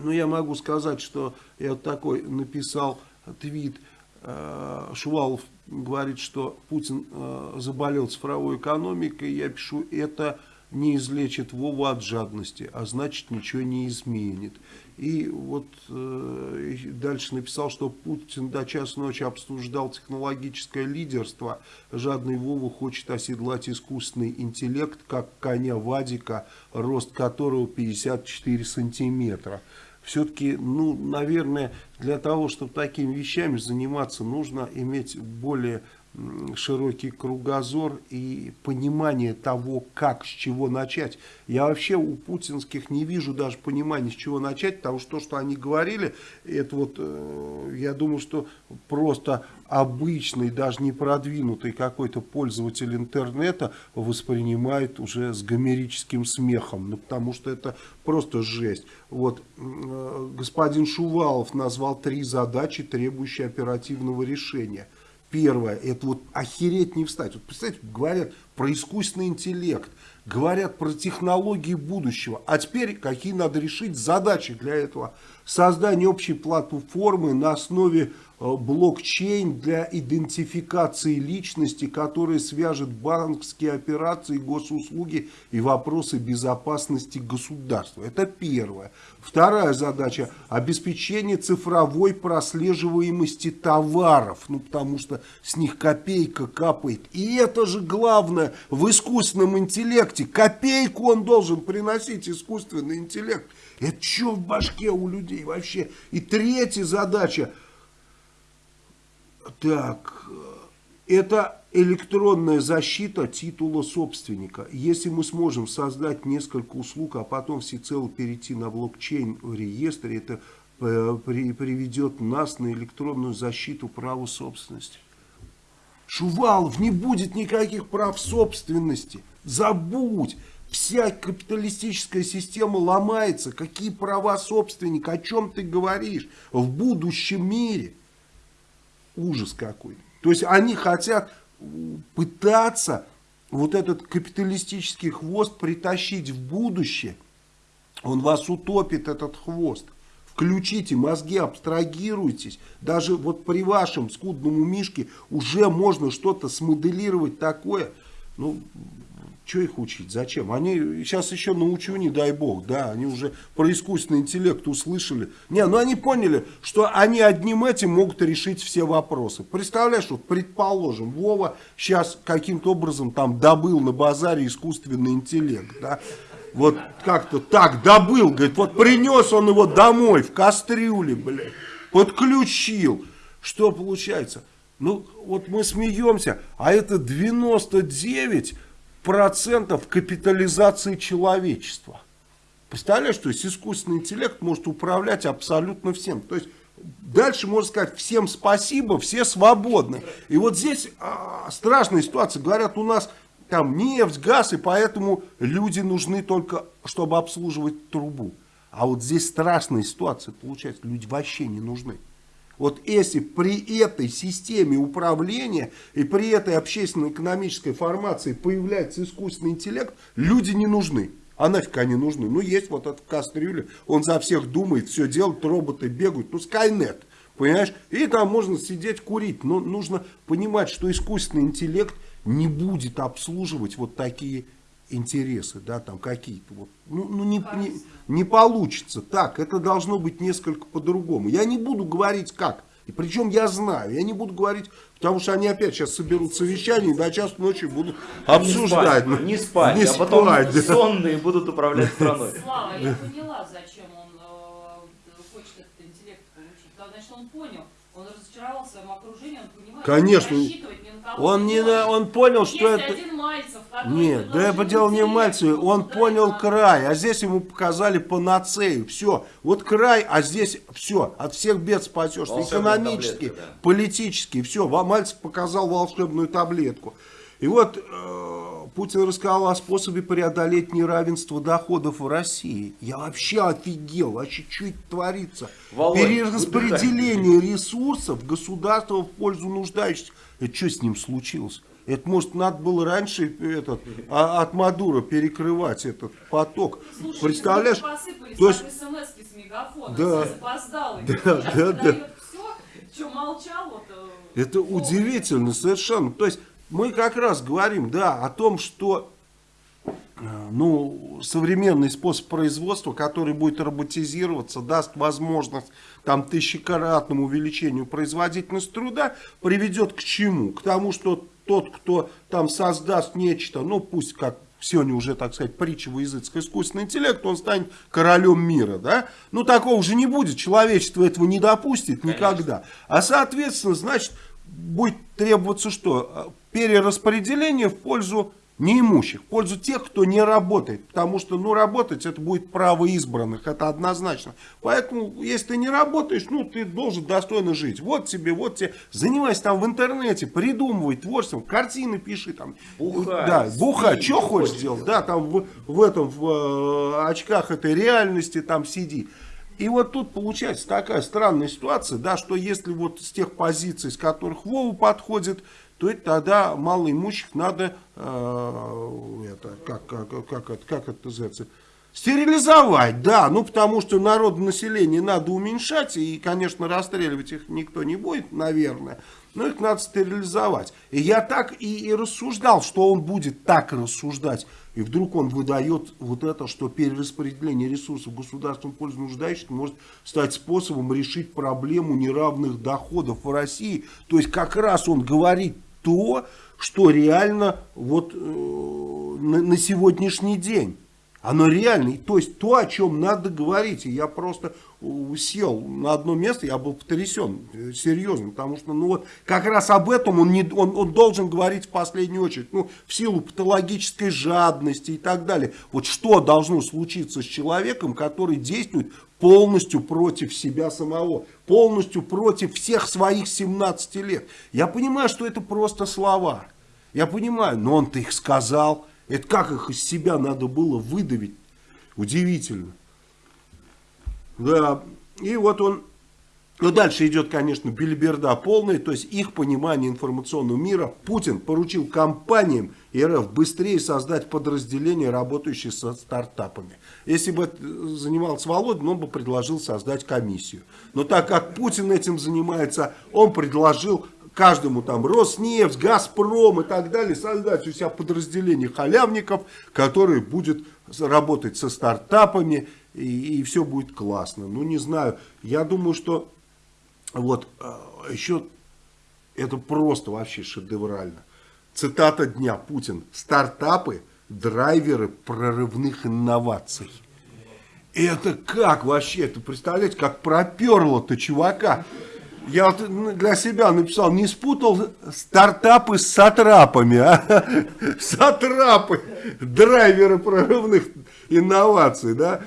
но я могу сказать, что я вот такой написал твит, э, Шувалов говорит, что Путин э, заболел цифровой экономикой, я пишу, это не излечит Вову от жадности, а значит ничего не изменит. И вот э, дальше написал, что Путин до часа ночи обсуждал технологическое лидерство. Жадный Вова хочет оседлать искусственный интеллект, как коня Вадика, рост которого 54 сантиметра все-таки, ну, наверное, для того, чтобы такими вещами заниматься, нужно иметь более широкий кругозор и понимание того, как, с чего начать. Я вообще у путинских не вижу даже понимания, с чего начать, потому что то, что они говорили, это вот, э, я думаю, что просто обычный, даже не продвинутый какой-то пользователь интернета воспринимает уже с гомерическим смехом, ну, потому что это просто жесть. Вот, э, господин Шувалов назвал три задачи, требующие оперативного решения – Первое, это вот охереть не встать. Вот представьте, говорят про искусственный интеллект, говорят про технологии будущего. А теперь какие надо решить задачи для этого? Создание общей платформы на основе блокчейн для идентификации личности, который свяжет банковские операции, госуслуги и вопросы безопасности государства. Это первое. Вторая задача – обеспечение цифровой прослеживаемости товаров, ну потому что с них копейка капает. И это же главное в искусственном интеллекте. Копейку он должен приносить, искусственный интеллект. Это что в башке у людей вообще? И третья задача – так, это электронная защита титула собственника. Если мы сможем создать несколько услуг, а потом всецело перейти на блокчейн в реестре, это э, приведет нас на электронную защиту права собственности. Шувалов, не будет никаких прав собственности. Забудь. Вся капиталистическая система ломается. Какие права собственника? О чем ты говоришь? В будущем мире. Ужас какой. То есть они хотят пытаться вот этот капиталистический хвост притащить в будущее. Он вас утопит, этот хвост. Включите мозги, абстрагируйтесь. Даже вот при вашем скудном умишке уже можно что-то смоделировать такое. Ну, что их учить? Зачем? Они сейчас еще научу, не дай бог, да, они уже про искусственный интеллект услышали. Не, ну они поняли, что они одним этим могут решить все вопросы. Представляешь, вот предположим, Вова сейчас каким-то образом там добыл на базаре искусственный интеллект, да, вот как-то так добыл, говорит, вот принес он его домой в кастрюле, блядь, подключил. Что получается? Ну, вот мы смеемся, а это 99 процентов капитализации человечества. Представляешь, то есть искусственный интеллект может управлять абсолютно всем. То есть дальше можно сказать всем спасибо, все свободны. И вот здесь а, страшная ситуация. Говорят, у нас там нефть, газ, и поэтому люди нужны только, чтобы обслуживать трубу. А вот здесь страшная ситуация получается, люди вообще не нужны. Вот если при этой системе управления и при этой общественно-экономической формации появляется искусственный интеллект, люди не нужны. А нафиг они нужны? Ну, есть вот этот кастрюля, он за всех думает, все делает, роботы бегают. Ну, Skynet, понимаешь? И там можно сидеть курить. Но нужно понимать, что искусственный интеллект не будет обслуживать вот такие интересы, да, там какие-то вот, ну, ну не, не, не получится так, это должно быть несколько по-другому. Я не буду говорить как, и причем я знаю, я не буду говорить, потому что они опять сейчас соберут совещание и до часу ночи будут обсуждать. Не спать, не спать, не а потом спать, да. сонные будут управлять страной. <laughs> Слава, я поняла, зачем он э, хочет этот интеллект получить. Да, значит, он понял, он разочаровался в своем окружении, он понимает, Конечно. что рассчитывать Он, не, на- он понял, что Есть это... один Мальцев, Нет, да я поделал не в Мальцеве, он да, понял да. край, а здесь ему показали панацею, все, вот край, а здесь все, от всех бед спасешься, экономически, таблетка, да. политически, все, Мальцев показал волшебную таблетку. И вот э, Путин рассказал о способе преодолеть неравенство доходов в России. Я вообще офигел, вообще что это творится? Володь, Перераспределение ресурсов государства в пользу нуждающихся. Это что с ним случилось? Это, может, надо было раньше этот, а, от Мадура перекрывать этот поток. Слушай, Представляешь? если посыпались То есть- смс с мегафона, Да. и Да, да, выдает все, что молчал, вот... э, Это удивительно совершенно. То есть мы как раз говорим, да, о том, что э, ну, современный способ производства, который будет роботизироваться, даст возможность там тысячекратному увеличению производительности труда, приведет к чему? К тому, что тот, кто там создаст нечто, ну пусть как сегодня уже, так сказать, притча во языцкой искусственный интеллект, он станет королем мира, да? Ну, такого уже не будет, человечество этого не допустит никогда. А, соответственно, значит, будет требоваться что? Перераспределение в пользу неимущих, в пользу тех, кто не работает. Потому что, ну, работать это будет право избранных, это однозначно. Поэтому, если ты не работаешь, ну, ты должен достойно жить. Вот тебе, вот тебе, занимайся там в интернете, придумывай творчеством, картины пиши там. Бухай, Да, бухай, что хочешь делать. Да, там в, в этом, в э, очках этой реальности там сиди. И вот тут получается такая странная ситуация, да, что если вот с тех позиций, с которых Вова подходит, то это тогда малоимущих надо, э, это, как, как, как, это, как это называется, стерилизовать, да, ну потому что народонаселение надо уменьшать, и, конечно, расстреливать их никто не будет, наверное, но их надо стерилизовать. И я так и, и рассуждал, что он будет так рассуждать, и вдруг он выдает вот это, что перераспределение ресурсов государством пользу нуждающихся может стать способом решить проблему неравных доходов в России. То есть как раз он говорит то, что реально вот э, на, на сегодняшний день. Оно реально, то есть то, о чем надо говорить. И я просто сел на одно место, я был потрясен, э, серьезно, потому что, ну вот, как раз об этом он, не, он, он должен говорить в последнюю очередь, ну, в силу патологической жадности и так далее. Вот что должно случиться с человеком, который действует полностью против себя самого, полностью против всех своих 17 лет. Я понимаю, что это просто слова, я понимаю, но он-то их сказал, это как их из себя надо было выдавить, удивительно. Да, и вот он, ну дальше идет, конечно, бельберда полная, то есть их понимание информационного мира. Путин поручил компаниям РФ быстрее создать подразделения, работающие со стартапами. Если бы занимался Володин, он бы предложил создать комиссию. Но так как Путин этим занимается, он предложил каждому там Роснефть, Газпром и так далее, создать у себя подразделение халявников, которое будет работать со стартапами, и, и все будет классно. Ну, не знаю, я думаю, что вот э, еще это просто вообще шедеврально. Цитата дня Путин. Стартапы, драйверы прорывных инноваций. Это как вообще, это представляете, как проперло-то чувака. Я для себя написал, не спутал стартапы с сатрапами, а? <laughs> Сатрапы, драйверы прорывных инноваций, да.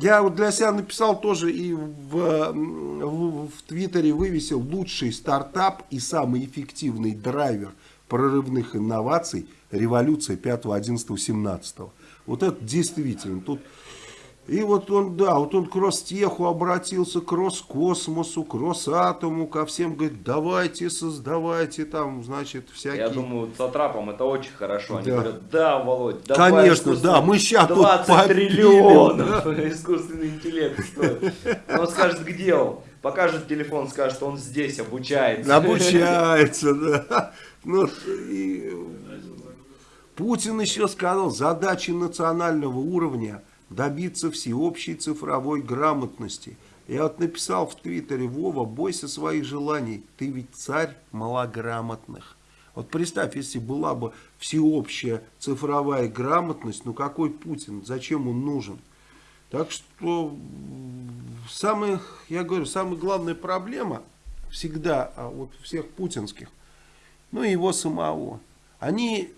Я вот для себя написал тоже и в, в, в Твиттере вывесил лучший стартап и самый эффективный драйвер прорывных инноваций революция 5, 11, 17. Вот это действительно. Тут и вот он, да, вот он к Ростеху обратился, к Роскосмосу, к Росатому, ко всем, говорит, давайте, создавайте там, значит, всякие... Я думаю, с Атрапом это очень хорошо. Они Да. говорят, да, Володь, давай Конечно, да, мы тут 20 попилим, триллионов <laughs> искусственный интеллект стоит. Он скажет, где он? Покажет телефон, скажет, он здесь обучается. Обучается, <laughs> да. Ну, и Путин еще сказал, задачи национального уровня добиться всеобщей цифровой грамотности. Я вот написал в Твиттере, Вова, бойся своих желаний, ты ведь царь малограмотных. Вот представь, если была бы всеобщая цифровая грамотность, ну какой Путин, зачем он нужен? Так что самая, я говорю, самая главная проблема всегда а, вот всех путинских, ну и его самого. Они,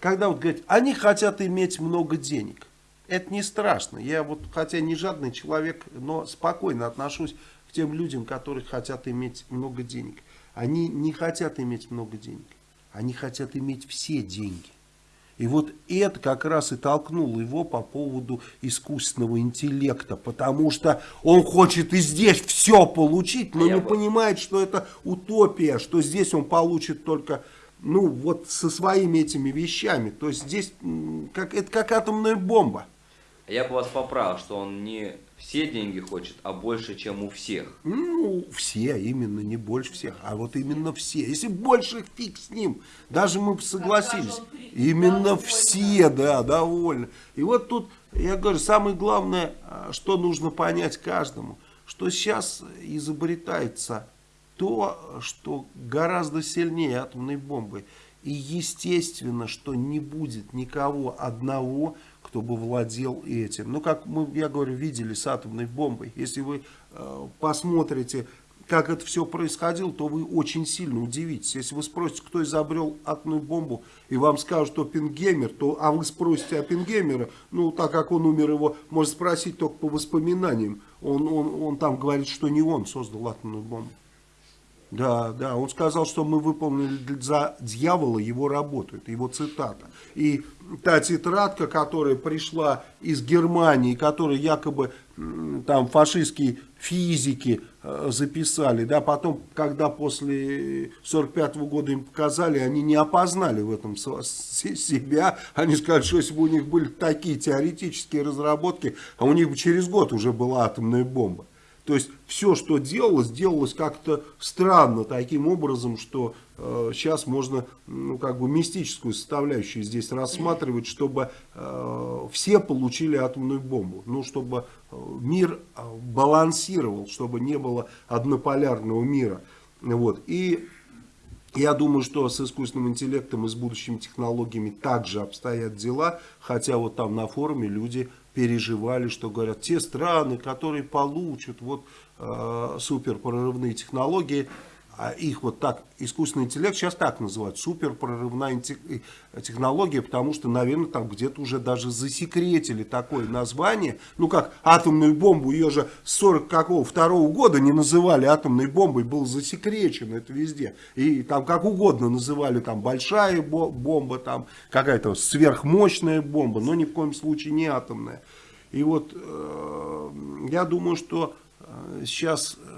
когда вот говорят, они хотят иметь много денег. Это не страшно. Я вот, хотя не жадный человек, но спокойно отношусь к тем людям, которые хотят иметь много денег. Они не хотят иметь много денег. Они хотят иметь все деньги. И вот это как раз и толкнуло его по поводу искусственного интеллекта, потому что он хочет и здесь все получить, но Я не бы- понимает, что это утопия, что здесь он получит только, ну, вот со своими этими вещами. То есть здесь как, это как атомная бомба. Я бы вас поправил, что он не все деньги хочет, а больше, чем у всех. Ну, все, именно, не больше всех, а вот именно все. Если больше, фиг с ним. Даже мы бы согласились. Именно все, да, довольны. И вот тут, я говорю, самое главное, а, что нужно понять каждому, что сейчас изобретается то, что гораздо сильнее атомной бомбы. И естественно, что не будет никого одного, кто бы владел этим. Ну, как мы, я говорю, видели с атомной бомбой. Если вы э, посмотрите, как это все происходило, то вы очень сильно удивитесь. Если вы спросите, кто изобрел атомную бомбу, и вам скажут, что Пингеймер, то, а вы спросите Оппенгеймера, ну, так как он умер, его можно спросить только по воспоминаниям. Он, он, он там говорит, что не он создал атомную бомбу. Да, да, он сказал, что мы выполнили за дьявола его работу, это его цитата. И та тетрадка, которая пришла из Германии, которую якобы там фашистские физики э, записали, да, потом, когда после 45 года им показали, они не опознали в этом себя, они сказали, что если бы у них были такие теоретические разработки, а у них бы через год уже была атомная бомба. То есть все, что делалось, делалось как-то странно, таким образом, что э, сейчас можно ну, как бы мистическую составляющую здесь рассматривать, чтобы э, все получили атомную бомбу. Ну, чтобы э, мир э, балансировал, чтобы не было однополярного мира. Вот. И я думаю, что с искусственным интеллектом и с будущими технологиями также обстоят дела, хотя вот там на форуме люди переживали, что говорят, те страны, которые получат вот э, суперпрорывные технологии, а их вот так, искусственный интеллект сейчас так называют, суперпрорывная э, технология, потому что, наверное, там где-то уже даже засекретили такое название, ну как атомную бомбу, ее же с 40 какого, второго года не называли атомной бомбой, было засекречено это везде, и там как угодно называли, там большая бо- бомба, там какая-то сверхмощная бомба, но ни в коем случае не атомная. И вот э, я думаю, что э, сейчас, э,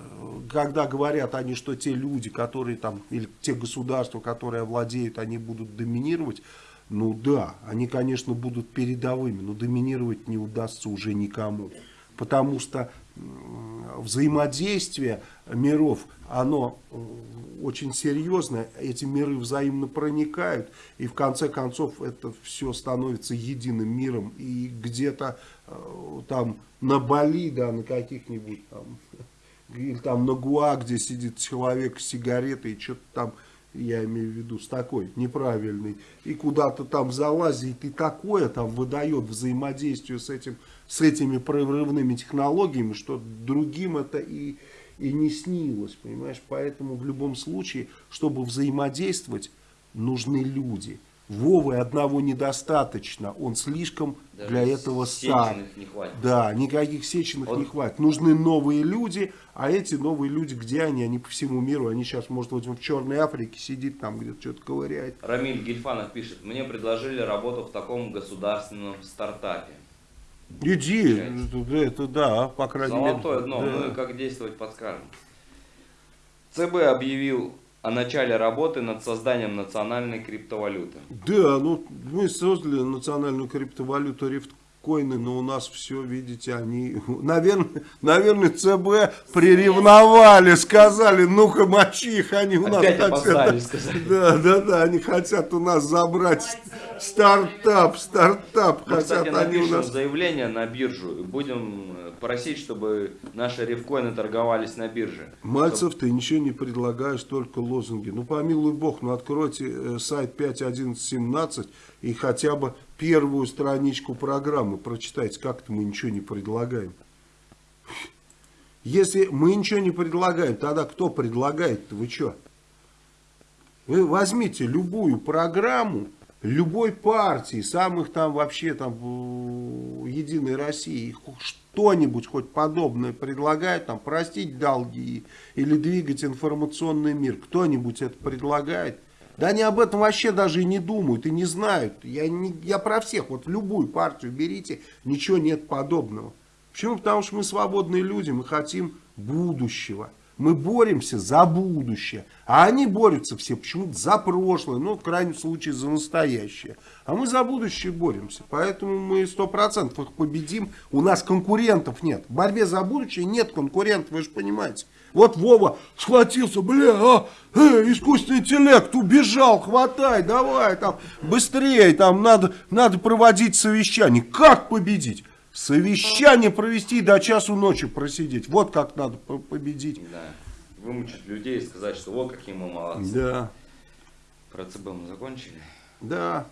когда говорят они, что те люди, которые там, или те государства, которые овладеют, они будут доминировать, ну да, они, конечно, будут передовыми, но доминировать не удастся уже никому. Потому что взаимодействие миров, оно м, очень серьезно, эти миры взаимно проникают, и в конце концов это все становится единым миром, и где-то э, там на Бали, да, на каких-нибудь там, <laughs> или там на Гуа, где сидит человек с сигаретой, и что-то там, я имею в виду, с такой неправильной, и куда-то там залазит, и такое там выдает взаимодействие с, этим, с этими прорывными технологиями, что другим это и и не снилось, понимаешь? Поэтому в любом случае, чтобы взаимодействовать, нужны люди. Вовы одного недостаточно, он слишком Даже для этого стар. не хватит. Да, никаких сеченых Вот. не хватит. Нужны новые люди, а эти новые люди, где они? Они по всему миру, они сейчас, может быть, в Черной Африке сидит там где-то что-то ковыряет. Рамиль Гельфанов пишет, мне предложили работу в таком государственном стартапе. Иди, это, это да, по крайней Золотое мере. дно, да. мы как действовать подскажем. ЦБ объявил о начале работы над созданием национальной криптовалюты. Да, ну мы создали национальную криптовалюту рифткоины, но у нас все, видите, они, наверное, наверное, ЦБ приревновали, сказали, ну-ка мочи их, они у нас Опять хотят. сказали. Да, да, да, они хотят у нас забрать стартап, стартап, Мы, кстати, хотят они у нас. заявление на биржу будем э, просить, чтобы наши рифкоины торговались на бирже. Мальцев, ты ничего не предлагаешь, только лозунги. Ну, помилуй бог, ну, откройте э, сайт 5.11.17 и хотя бы первую страничку программы прочитайте. Как-то мы ничего не предлагаем. Если мы ничего не предлагаем, тогда кто предлагает-то? Вы что? Вы возьмите любую программу любой партии, самых там вообще там э, Единой России, что-нибудь хоть подобное предлагает, там простить долги или двигать информационный мир, кто-нибудь это предлагает? Да они об этом вообще даже и не думают, и не знают. Я, не, я про всех, вот любую партию берите, ничего нет подобного. Почему? Потому что мы свободные люди, мы хотим будущего. Мы боремся за будущее. А они борются все почему-то за прошлое, ну, в крайнем случае, за настоящее. А мы за будущее боремся. Поэтому мы сто процентов их победим. У нас конкурентов нет. В борьбе за будущее нет конкурентов, вы же понимаете. Вот Вова схватился, бля, а, э, искусственный интеллект убежал, хватай, давай, там, быстрее, там, надо, надо проводить совещание. Как победить? Совещание провести до часу ночи просидеть. Вот как надо по- победить. Да. Вымучить людей и сказать, что вот какие мы молодцы. Да, Про ЦБ мы закончили. да.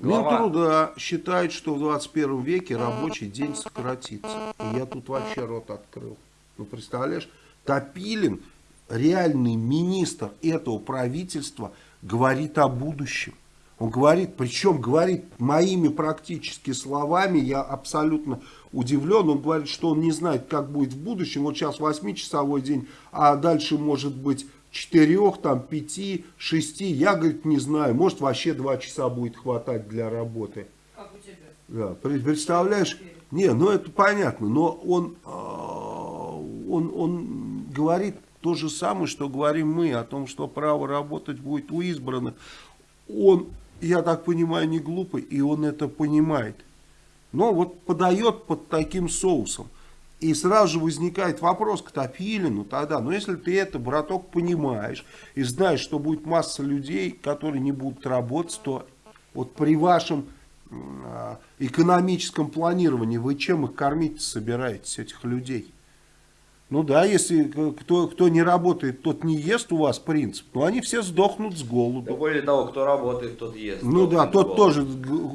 Глава- Минтруда считает, что в 21 веке рабочий день сократится. И я тут вообще рот открыл. Ну, представляешь, Топилин, реальный министр этого правительства, говорит о будущем. Он говорит, причем говорит моими практически словами, я абсолютно удивлен. Он говорит, что он не знает, как будет в будущем. Вот сейчас 8-часовой день, а дальше может быть 4, там, 5, 6. Я, говорит, не знаю. Может вообще 2 часа будет хватать для работы. Как у тебя? Да, пре- представляешь? Не, ну это понятно, но он, а, он, он говорит то же самое, что говорим мы, о том, что право работать будет у избранных. Он, я так понимаю, не глупый, и он это понимает. Но вот подает под таким соусом. И сразу же возникает вопрос к Топилину тогда, ну если ты это, браток, понимаешь, и знаешь, что будет масса людей, которые не будут работать, то вот при вашем а, экономическом планировании вы чем их кормить собираетесь, этих людей? Ну да, если к- кто, кто не работает, тот не ест у вас принцип, но они все сдохнут с Да голоду. более того, кто работает, тот ест. Ну да, тот тоже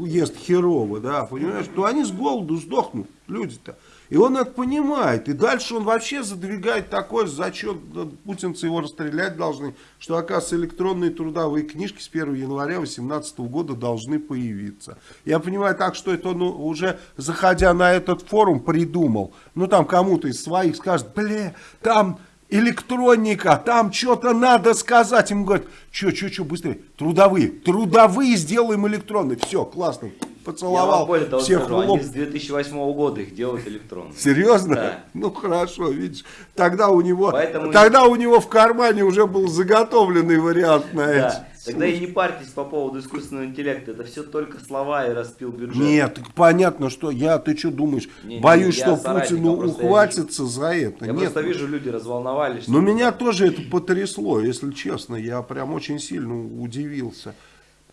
ест херово, да, понимаешь? То они с голоду сдохнут, люди-то. И он это понимает. И дальше он вообще задвигает такой зачет, путинцы его расстрелять должны, что, оказывается, электронные трудовые книжки с 1 января 2018 года должны появиться. Я понимаю так, что это он уже, заходя на этот форум, придумал. Ну, там кому-то из своих скажет, бля, там электроника, там что-то надо сказать. Ему говорят, что, что, что, быстрее, трудовые, трудовые сделаем электронные. Все, классно, Я вам поцеловал, более того всех скажу, в лоб. они с 2008 года их делают электронно. Серьезно? Да. Ну хорошо, видишь. Тогда у него, Поэтому- тогда у него в кармане уже был заготовленный вариант на эти. Да. Тогда и не парьтесь по поводу искусственного интеллекта. Это все только слова и распил бюджет. Нет, понятно, что я, ты что думаешь, Не, не, боюсь, я что Путину я ухватится за это. Я Нет, просто вижу, люди разволновались. но меня тоже это потрясло, если честно. Я прям очень сильно удивился.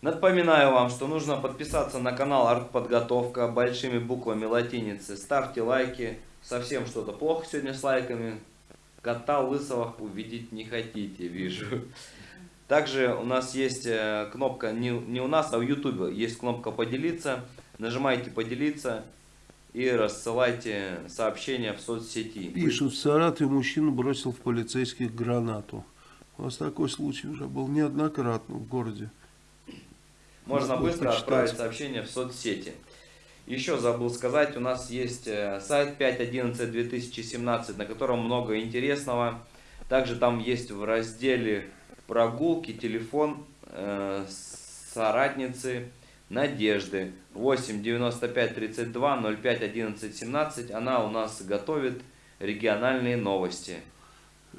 Напоминаю вам, что нужно подписаться на канал Артподготовка большими буквами латиницы. Ставьте лайки. Совсем что-то плохо сегодня с лайками. Кота лысого увидеть не хотите, вижу. Также у нас есть э, кнопка, не, не у нас, а в YouTube есть кнопка поделиться. Нажимайте поделиться и рассылайте сообщения в соцсети. Пишут, в Саратове мужчина бросил в полицейских гранату. У вас такой случай уже был неоднократно в городе. Можно быстро почитать. отправить сообщение в соцсети. Еще забыл сказать, у нас есть э, сайт 5.11.2017, на котором много интересного. Также там есть в разделе прогулки телефон э, соратницы Надежды 8 95 32 05 11 17. Она у нас готовит региональные новости.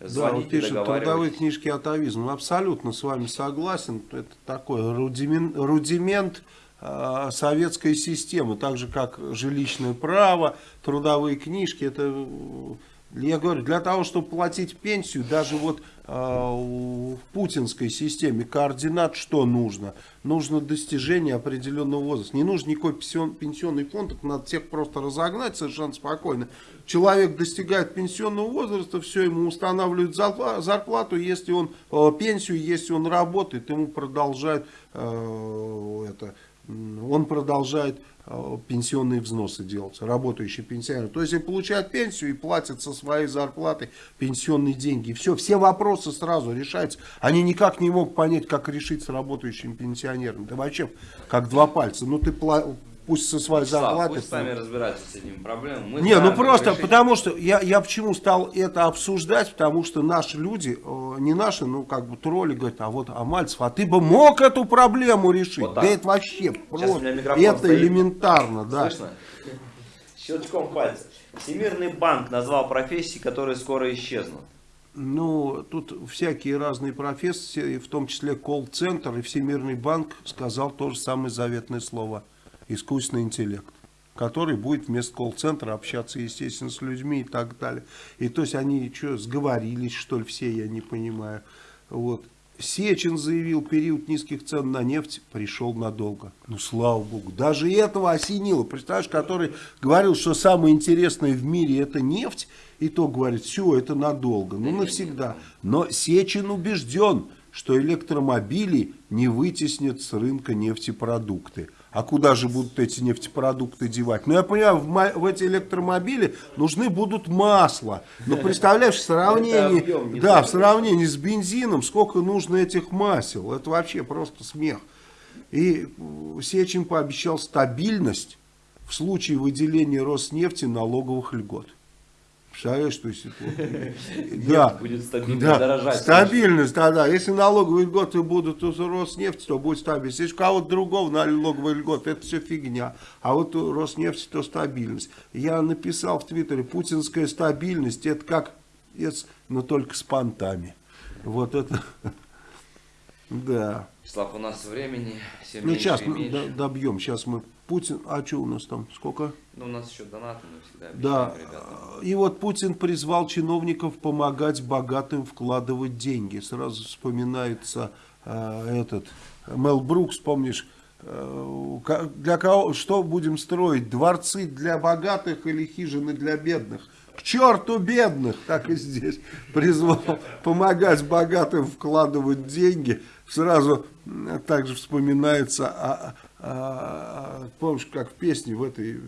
Да, Звоните, пишут, трудовые книжки атовизм. Абсолютно с вами согласен. Это такой рудимент, рудимент э, советской системы. Так же, как жилищное право, трудовые книжки. Это, я говорю, для того, чтобы платить пенсию, даже вот э, в путинской системе координат что нужно? Нужно достижение определенного возраста. Не нужен никакой пенсион- пенсионный фонд, их надо всех просто разогнать совершенно спокойно. Человек достигает пенсионного возраста, все, ему устанавливают зарпла- зарплату, если он э, пенсию, если он работает, ему продолжают э, это, он продолжает пенсионные взносы делать, работающий пенсионер. То есть он получает пенсию и платит со своей зарплаты пенсионные деньги. Все, все вопросы сразу решаются. Они никак не могут понять, как решить с работающим пенсионером. Да вообще, как два пальца. Ну ты пусть со своей зарплаты... пусть сами разбираются с этими проблемами. Мы Не, ну просто решить. потому что я, я почему стал это обсуждать, потому что наши люди, э, не наши, ну как бы тролли говорят, а вот, а Мальцев, а ты бы мог эту проблему решить? Вот да это вообще просто, это стоит. элементарно, да. Слышно? Щелчком пальца. Всемирный банк назвал профессии, которые скоро исчезнут. Ну, тут всякие разные профессии, в том числе колл-центр и Всемирный банк сказал то же самое заветное слово. Искусственный интеллект. Который будет вместо колл-центра общаться, естественно, с людьми и так далее. И то есть они что, сговорились, что ли, все, я не понимаю. Вот. Сечин заявил, период низких цен на нефть пришел надолго. Ну, слава богу. Даже этого осенило. Представляешь, который говорил, что самое интересное в мире это нефть, и то говорит, все, это надолго, ну, навсегда. Но Сечин убежден, что электромобили не вытеснят с рынка нефтепродукты. А куда же будут эти нефтепродукты девать? Ну, я понимаю, в, в эти электромобили нужны будут масла. Ну, представляешь, в сравнении, объем да, в сравнении с бензином, сколько нужно этих масел. Это вообще просто смех. И Сечин пообещал стабильность в случае выделения Роснефти налоговых льгот. Представляешь, то есть вот- <laughs> Да, будет стабильно да, дорожать. стабильность, да, да. Если налоговые льготы будут у Роснефти, то будет стабильность. Если у кого-то другого налоговые льготы, это все фигня. А вот у Роснефти, то стабильность. Я написал в Твиттере, путинская стабильность, это как, но только с понтами. Вот это, <laughs> да. Слав, у нас времени все Ну, меньше сейчас и мы меньше. добьем. Сейчас мы Путин. А что у нас там? Сколько? Ну, у нас еще донаты мы всегда Да. обещаем, ребята. И вот Путин призвал чиновников помогать богатым вкладывать деньги. Сразу вспоминается э, этот Мел Брукс, помнишь? э, для кого, что будем строить? Дворцы для богатых или хижины для бедных? К черту бедных, так и здесь. Призвал помогать богатым вкладывать деньги. Сразу также вспоминается, а, помнишь, как в песне в этой,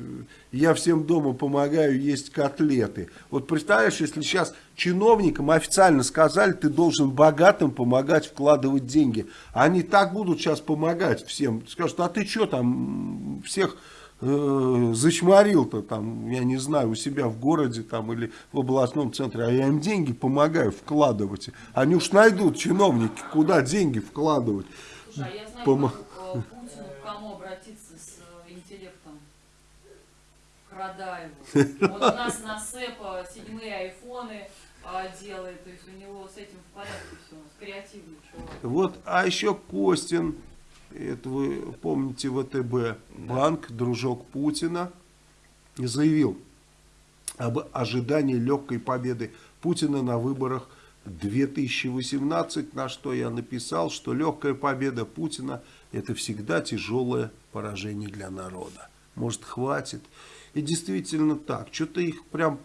я всем дома помогаю есть котлеты. Вот представляешь, если сейчас чиновникам официально сказали, ты должен богатым помогать вкладывать деньги. Они так будут сейчас помогать всем. Скажут, а ты что там всех э, зачморил-то там, я не знаю, у себя в городе там или в областном центре, а я им деньги помогаю вкладывать. Они уж найдут, чиновники, куда деньги вкладывать. Слушай, а я знаю, Пома- как, э, Путину к кому обратиться с э, интеллектом? Радаеву. Вот у нас на СЭПа седьмые айфоны, а, делает, то есть у него с этим в порядке все, креативный чувак. Вот, а еще Костин, это вы помните ВТБ, банк, дружок Путина, заявил об ожидании легкой победы Путина на выборах 2018, на что я написал, что легкая победа Путина это всегда тяжелое поражение для народа. Может хватит. И действительно так. Что-то их прям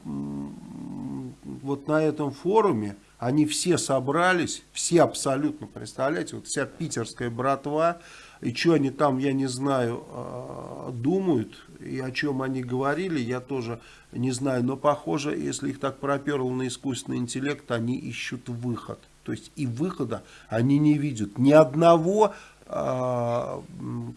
вот на этом форуме, они все собрались, все абсолютно, представляете, вот вся питерская братва, и что они там, я не знаю, э, думают, и о чем они говорили, я тоже не знаю. Но похоже, если их так проперло на искусственный интеллект, они ищут выход. То есть и выхода они не видят. Ни одного, э,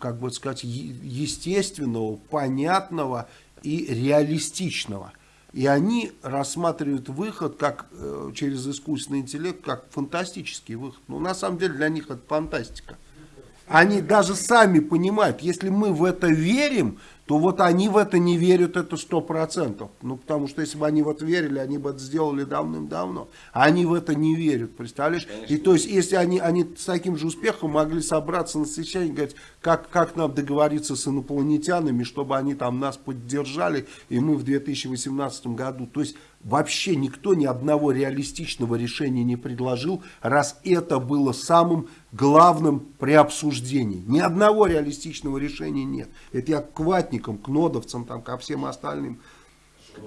как бы сказать, естественного, понятного и реалистичного. И они рассматривают выход как э, через искусственный интеллект как фантастический выход. Но на самом деле для них это фантастика. Они даже сами понимают, если мы в это верим, то вот они в это не верят, это сто процентов. Ну, потому что если бы они в это верили, они бы это сделали давным-давно. А они в это не верят, представляешь? И то есть, если они, они с таким же успехом могли собраться на совещании и говорить, как, как нам договориться с инопланетянами, чтобы они там нас поддержали, и мы в 2018 году. То есть, вообще никто ни одного реалистичного решения не предложил, раз это было самым главным при обсуждении. Ни одного реалистичного решения нет. Это я к ватникам, к нодовцам, там, ко всем остальным.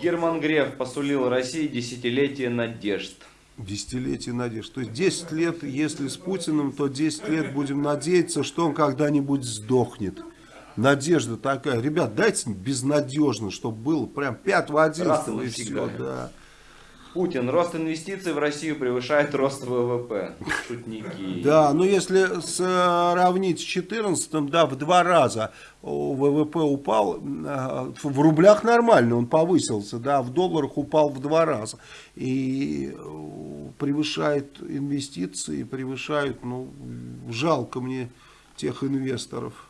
Герман Греф посулил России десятилетие надежд. Десятилетие надежд. То есть 10 лет, если с Путиным, то 10 лет будем надеяться, что он когда-нибудь сдохнет. Надежда такая. Ребят, дайте безнадежно, чтобы было прям 5 в 11 Раз и и навсегда. все. Да. Путин. Рост инвестиций в Россию превышает рост ВВП. Шутники. Да, но если сравнить с 14 да, в два раза ВВП упал, э, в рублях нормально он повысился, да, в долларах упал в два раза. И э, превышает инвестиции, превышает, ну, жалко мне тех инвесторов.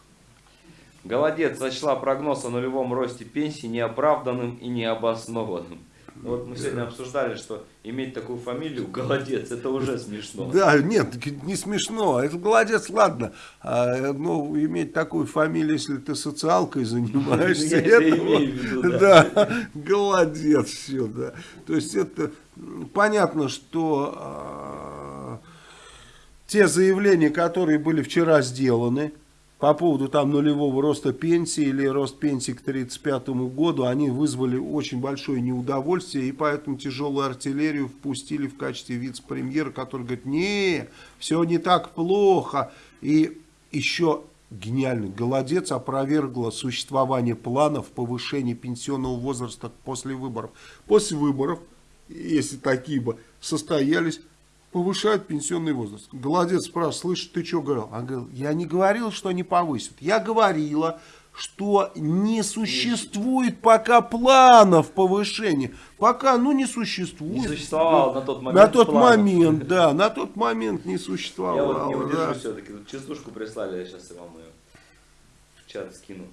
Голодец сочла прогноз о нулевом росте пенсии неоправданным и необоснованным. Ну Вот мы сегодня обсуждали, что иметь такую фамилию Голодец, это уже смешно. Да, нет, не смешно. Это голодец, ладно. А, ну, иметь такую фамилию, если ты социалкой <laughs> занимаешься. Это да. Голодец все, да. То есть это понятно, что а, те заявления, которые были вчера сделаны, по поводу там нулевого роста пенсии или рост пенсии к 1935 году, они вызвали очень большое неудовольствие, и поэтому тяжелую артиллерию впустили в качестве вице-премьера, который говорит, не, все не так плохо. И еще гениальный голодец опровергла существование планов повышения пенсионного возраста после выборов. После выборов, если такие бы состоялись, повышают пенсионный возраст. Голодец спрашивает, слышь, ты что говорил? Он говорил, я не говорил, что они повысят. Я говорила, что не существует пока планов повышения. Пока, ну, не существует. Не существовало на тот момент На тот планов. момент, да, на тот момент не Я существовало. вот не удержу да. все-таки. Тут частушку прислали, я сейчас вам ее в чат скину.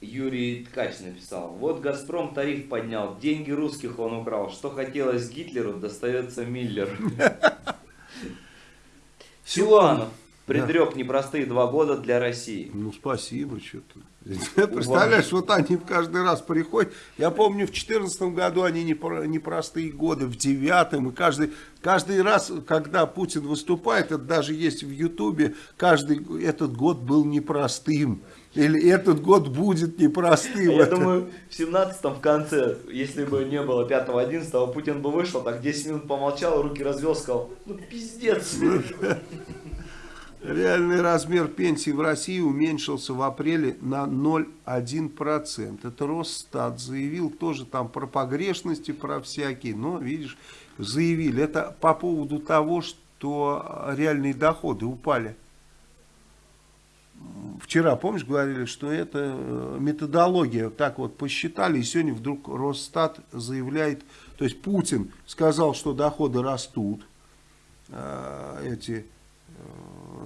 Юрий Ткач написал. Вот Газпром тариф поднял, деньги русских он украл. Что хотелось Гитлеру, достается Миллер. <laughs> Силуанов предрек непростые два года для России. Ну, спасибо, что-то. <laughs> <laughs> Представляешь, вот они в каждый раз приходят. Я помню, в 2014 году они непро- непростые годы, в девятом. И каждый, каждый раз, когда Путин выступает, это даже есть в Ютубе, каждый этот год был непростым. Или этот год будет непростым. Я Это- думаю, в 17-м в конце, если бы не было 5-11, Путин бы вышел, так 10 минут помолчал, руки развел, сказал, ну пиздец. Реальный размер пенсии в России уменьшился в апреле на 0,1%. Это Росстат заявил тоже там про погрешности, про всякие. Но, видишь, заявили. Это по поводу того, что реальные доходы упали. Вчера, помнишь, говорили, что это э, методология. Так вот посчитали, и сегодня вдруг Росстат заявляет, то есть Путин сказал, что доходы растут, э, эти э,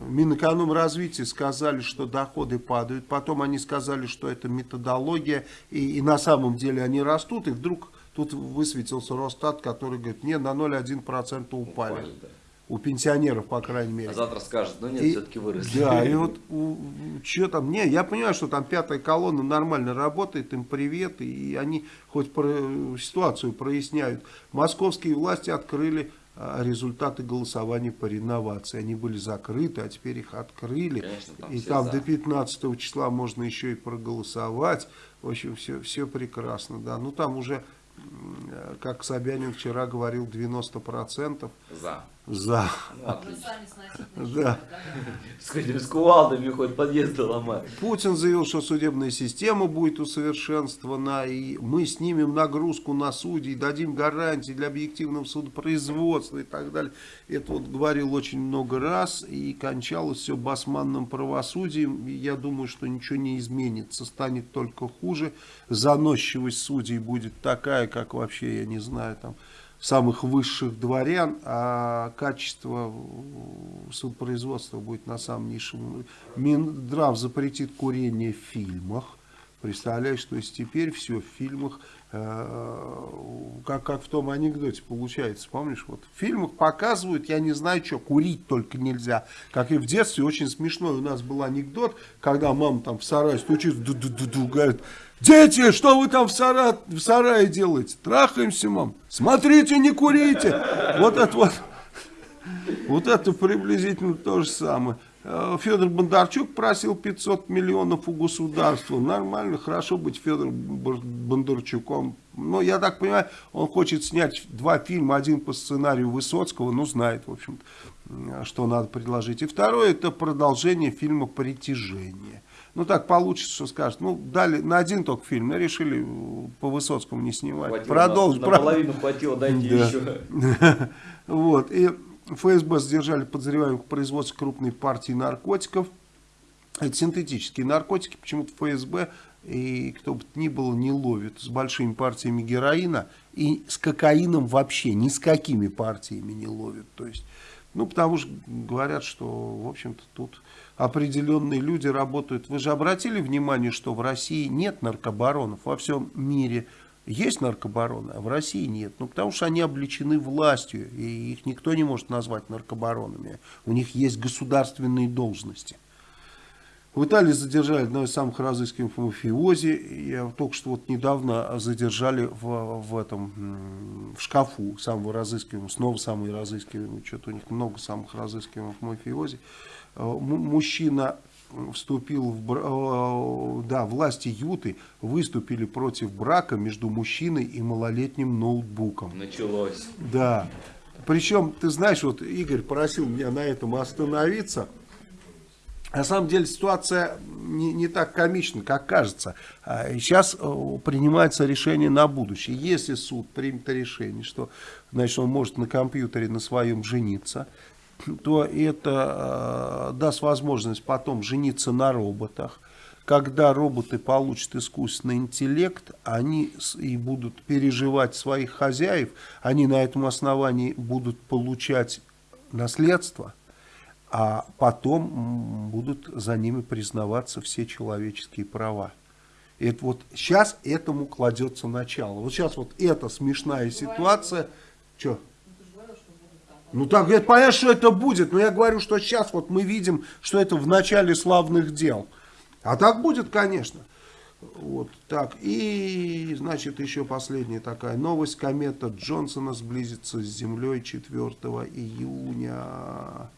Минэкономразвития сказали, что доходы падают, потом они сказали, что это методология, и, и на самом деле они растут, и вдруг тут высветился Росстат, который говорит, не, на 0,1% упали. Упали, да. У пенсионеров, по крайней мере. А завтра скажет, ну нет, все-таки выросли. Да, и <laughs> вот что там, не, я понимаю, что там пятая колонна нормально работает, им привет, и они хоть про, ситуацию проясняют. Московские власти открыли а, результаты голосования по реновации. Они были закрыты, а теперь их открыли. Конечно, там и там за. до 15 числа можно еще и проголосовать. В общем, все, все прекрасно, да. Ну там уже, э, как Собянин вчера говорил, 90% За. За. Да. С этими с кувалдами хоть подъезды ломать. Путин заявил, что судебная система будет усовершенствована, и мы снимем нагрузку на судей, дадим гарантии для объективного судопроизводства и так далее. Это вот говорил очень много раз, и кончалось все басманным правосудием. И я думаю, что ничего не изменится, станет только хуже. Заносчивость судей будет такая, как вообще, я не знаю, там самых высших дворян, а качество судопроизводства будет на самом низшем. Минздрав запретит курение в фильмах. Представляешь, то есть теперь все в фильмах, э, как, как в том анекдоте получается, помнишь, вот в фильмах показывают, я не знаю что, курить только нельзя. Как и в детстве, очень смешной у нас был анекдот, когда мама там в сарае стучит, ду-ду-ду-ду, говорит, дети, что вы там в, сара- в сарае делаете? Трахаемся, мам. Смотрите, не курите. Вот это вот. Вот это приблизительно то же самое. Э, Федор Бондарчук просил 500 миллионов у государства. Нормально, хорошо быть Федором Бондарчуком. Но я так понимаю, он хочет снять два фильма. Один по сценарию Высоцкого, ну знает, в общем что надо предложить. И второе, это продолжение фильма «Притяжение». Ну так получится, что скажут. Ну, дали на один только фильм, но решили по Высоцкому не снимать. Хватило, Продолжить. на, наполовину хватило, дайте Да. еще. <laughs> Вот. И ФСБ задержали подозреваемых в производстве крупной партии наркотиков. Это синтетические наркотики. Почему-то ФСБ и кто бы то ни было не ловит с большими партиями героина. И с кокаином вообще ни с какими партиями не ловит. То есть, ну, потому что говорят, что, в общем-то, тут определенные люди работают. Вы же обратили внимание, что в России нет наркобаронов во всем мире. Есть наркобароны, а в России нет. Ну, потому что они обличены властью, и их никто не может назвать наркобаронами. У них есть государственные должности. В Италии задержали одного из самых разыскиваемых мафиози. Я только что вот недавно задержали в, в этом в шкафу самого разыскиваемого, снова самый разыскиваемый. Что-то у них много самых разыскиваемых мафиози. Э, Мужчина вступил в э, да, власти Юты выступили против брака между мужчиной и малолетним ноутбуком. Началось. Да. Причем, ты знаешь, вот Игорь просил меня на этом остановиться. На самом деле ситуация не, не так комична, как кажется. А Сейчас э, принимается решение на будущее. Если суд примет решение, что значит, он может на компьютере на своем жениться, то это э, даст возможность потом жениться на роботах. Когда роботы получат искусственный интеллект, они и будут переживать своих хозяев, они на этом основании будут получать наследство, а потом будут за ними признаваться все человеческие права. Это вот сейчас этому кладется начало. Вот сейчас вот эта смешная ситуация. Что? Ну, ты же говорил, что будут там. Ну так, это понятно, что это будет, но я говорю, что сейчас вот мы видим, что это в начале славных дел. А так будет, конечно. Вот так. И, значит, еще последняя такая новость. Комета Джонсона сблизится с Землей 4 июня.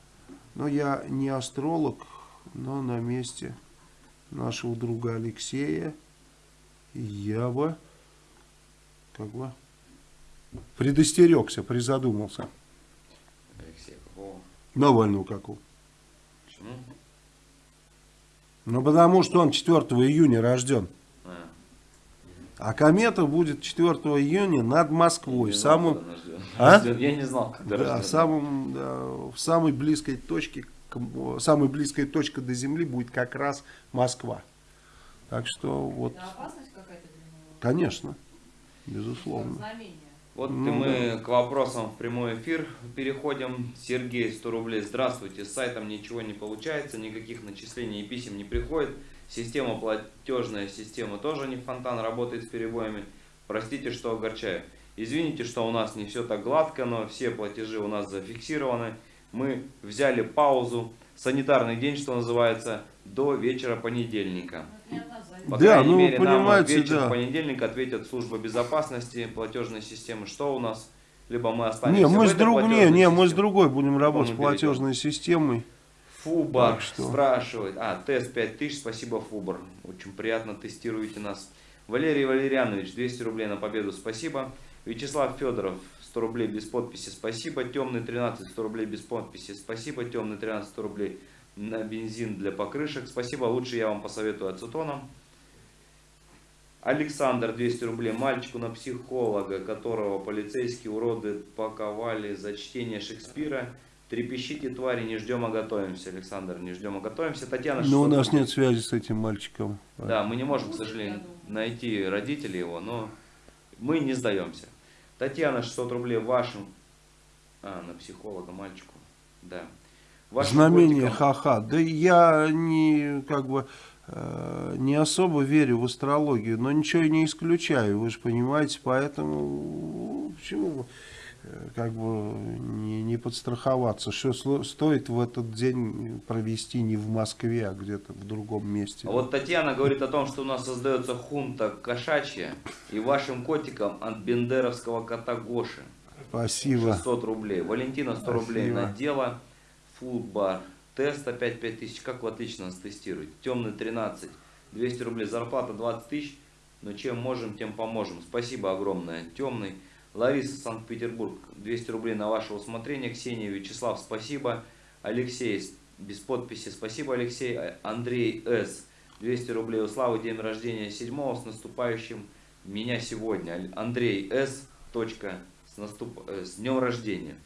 Но я не астролог, но на месте нашего друга Алексея я бы как бы предостерегся, призадумался. Навального какого? Почему? Ну, потому что он 4 июня рожден. А, А комета будет 4 июня над Москвой. знал, Самым, рожден. А? Я не знал, когда да, рожден. самым, да, в самой близкой точке, к- самой близкой точка до Земли будет как раз Москва. Так что вот, Это опасность какая-то для него? конечно, безусловно. знамение. Вот Ну мы к вопросам в прямой эфир переходим. Сергей, 100 рублей. Здравствуйте. С сайтом ничего не получается, никаких начислений и писем не приходит. Система платежная система тоже не фонтан, работает с перебоями. Простите, что огорчаю. Извините, что у нас не все так гладко, но все платежи у нас зафиксированы. Мы взяли паузу, санитарный день, что называется, до вечера понедельника. По Да, крайней ну, мере, нам в да. понедельник ответят служба безопасности, платежной системы, что у нас. Либо мы останемся Не, мы в с, друг... не, не, мы с другой будем работать с платежной системой. Фубар что- спрашивает. А, тест 5000, спасибо, Фубар. Очень приятно тестируете нас. Валерий Валерьянович, 200 рублей на победу, спасибо. Вячеслав Федоров, 100 рублей без подписи, спасибо. Темный 13, 100 рублей без подписи, спасибо. Темный 13, 100 рублей на бензин для покрышек, спасибо. Лучше я вам посоветую ацетоном. Александр, 200 рублей, мальчику на психолога, которого полицейские уроды паковали за чтение Шекспира. Трепещите, твари, не ждем, а готовимся. Александр, не ждем, а готовимся. Татьяна, Но у 600 нас нет связи с этим мальчиком. Да, мы не можем, к сожалению, найти родителей его, но мы не сдаемся. Татьяна, 600 рублей вашим... А, на психолога мальчику. Да. Знамение ха-ха. Да я не как бы э, не особо верю в астрологию, но ничего не исключаю, вы же понимаете, поэтому почему э, как бы не, не подстраховаться, что стоит в этот день провести не в Москве, а где-то в другом месте. А вот Татьяна говорит о том, что у нас создается хунта кошачья, и вашим котикам от бендеровского кота Гоши. Спасибо. 600 рублей. Валентина 100 рублей Спасибо. на дело. Фудбар. Тест опять 5000. Как вы отлично нас тестируете. Темный 13. 200 рублей. Зарплата 20 тысяч. Но чем можем, тем поможем. Спасибо огромное. Темный. Лариса, Санкт-Петербург. 200 рублей на ваше усмотрение. Ксения, Вячеслав, спасибо. Алексей, без подписи. Спасибо, Алексей. А- Андрей С. 200 рублей. У Славы день рождения 7 с наступающим меня сегодня. Андрей С. Точка. С, наступ... э, с днем рождения.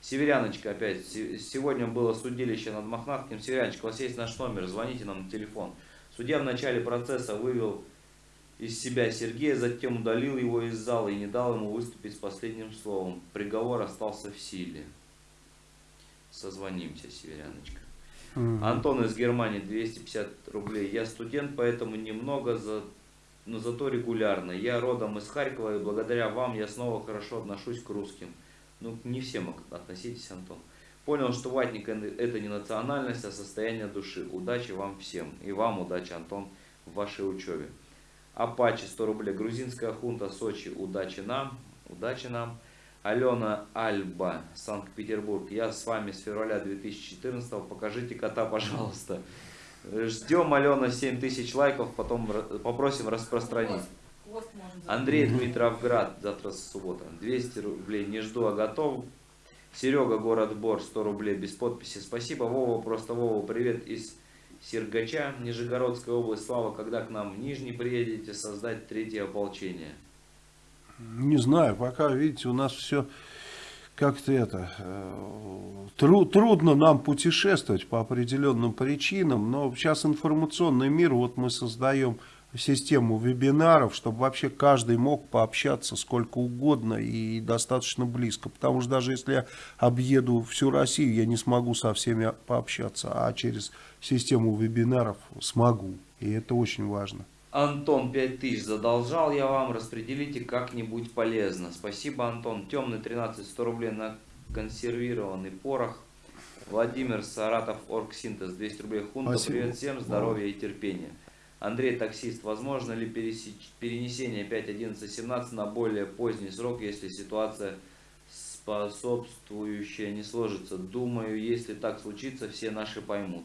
Северяночка опять. Се- Сегодня было судилище над Мохнаткин. Северяночка, у вас есть наш номер, звоните нам на телефон. Судья в начале процесса вывел из себя Сергея, затем удалил его из зала и не дал ему выступить с последним словом. Приговор остался в силе. Созвонимся, Северяночка. Антон из Германии 250 рублей. Я студент, поэтому немного, за... но зато регулярно. Я родом из Харькова, и благодаря вам я снова хорошо отношусь к русским. Ну, не всем относитесь, Антон. Понял, что ватник это не национальность, а состояние души. Удачи вам всем. И вам удачи, Антон, в вашей учебе. Апачи 100 рублей. Грузинская хунта Сочи. Удачи нам. Удачи нам. Алена Альба, Санкт-Петербург. Я с вами с февраля 2014. Покажите кота, пожалуйста. Ждем, Алена, 7000 лайков, потом попросим распространить. Андрей Дмитровград, завтра суббота, 200 рублей, не жду, а готов. Серега, город Бор, 100 рублей, без подписи, спасибо. Вова, просто Вова, привет из Сергача, Нижегородская область. Слава, когда к нам в Нижний приедете создать третье ополчение? Не знаю, пока, видите, у нас все как-то это... э, тру- трудно нам путешествовать по определенным причинам, но сейчас информационный мир, вот мы создаем систему вебинаров, чтобы вообще каждый мог пообщаться сколько угодно и достаточно близко. Потому что даже если я объеду всю Россию, я не смогу со всеми пообщаться, а через систему вебинаров смогу. И это очень важно. Антон 5000 задолжал я вам, распределите как-нибудь полезно. Спасибо, Антон. Темный 13, 100 рублей на консервированный порох. Владимир Саратов, Оргсинтез, 200 рублей. Хунта, Спасибо. привет всем, здоровья и терпения. Андрей Таксист, возможно ли перенесение 5.11.17 на более поздний срок, если ситуация способствующая не сложится? Думаю, если так случится, все наши поймут.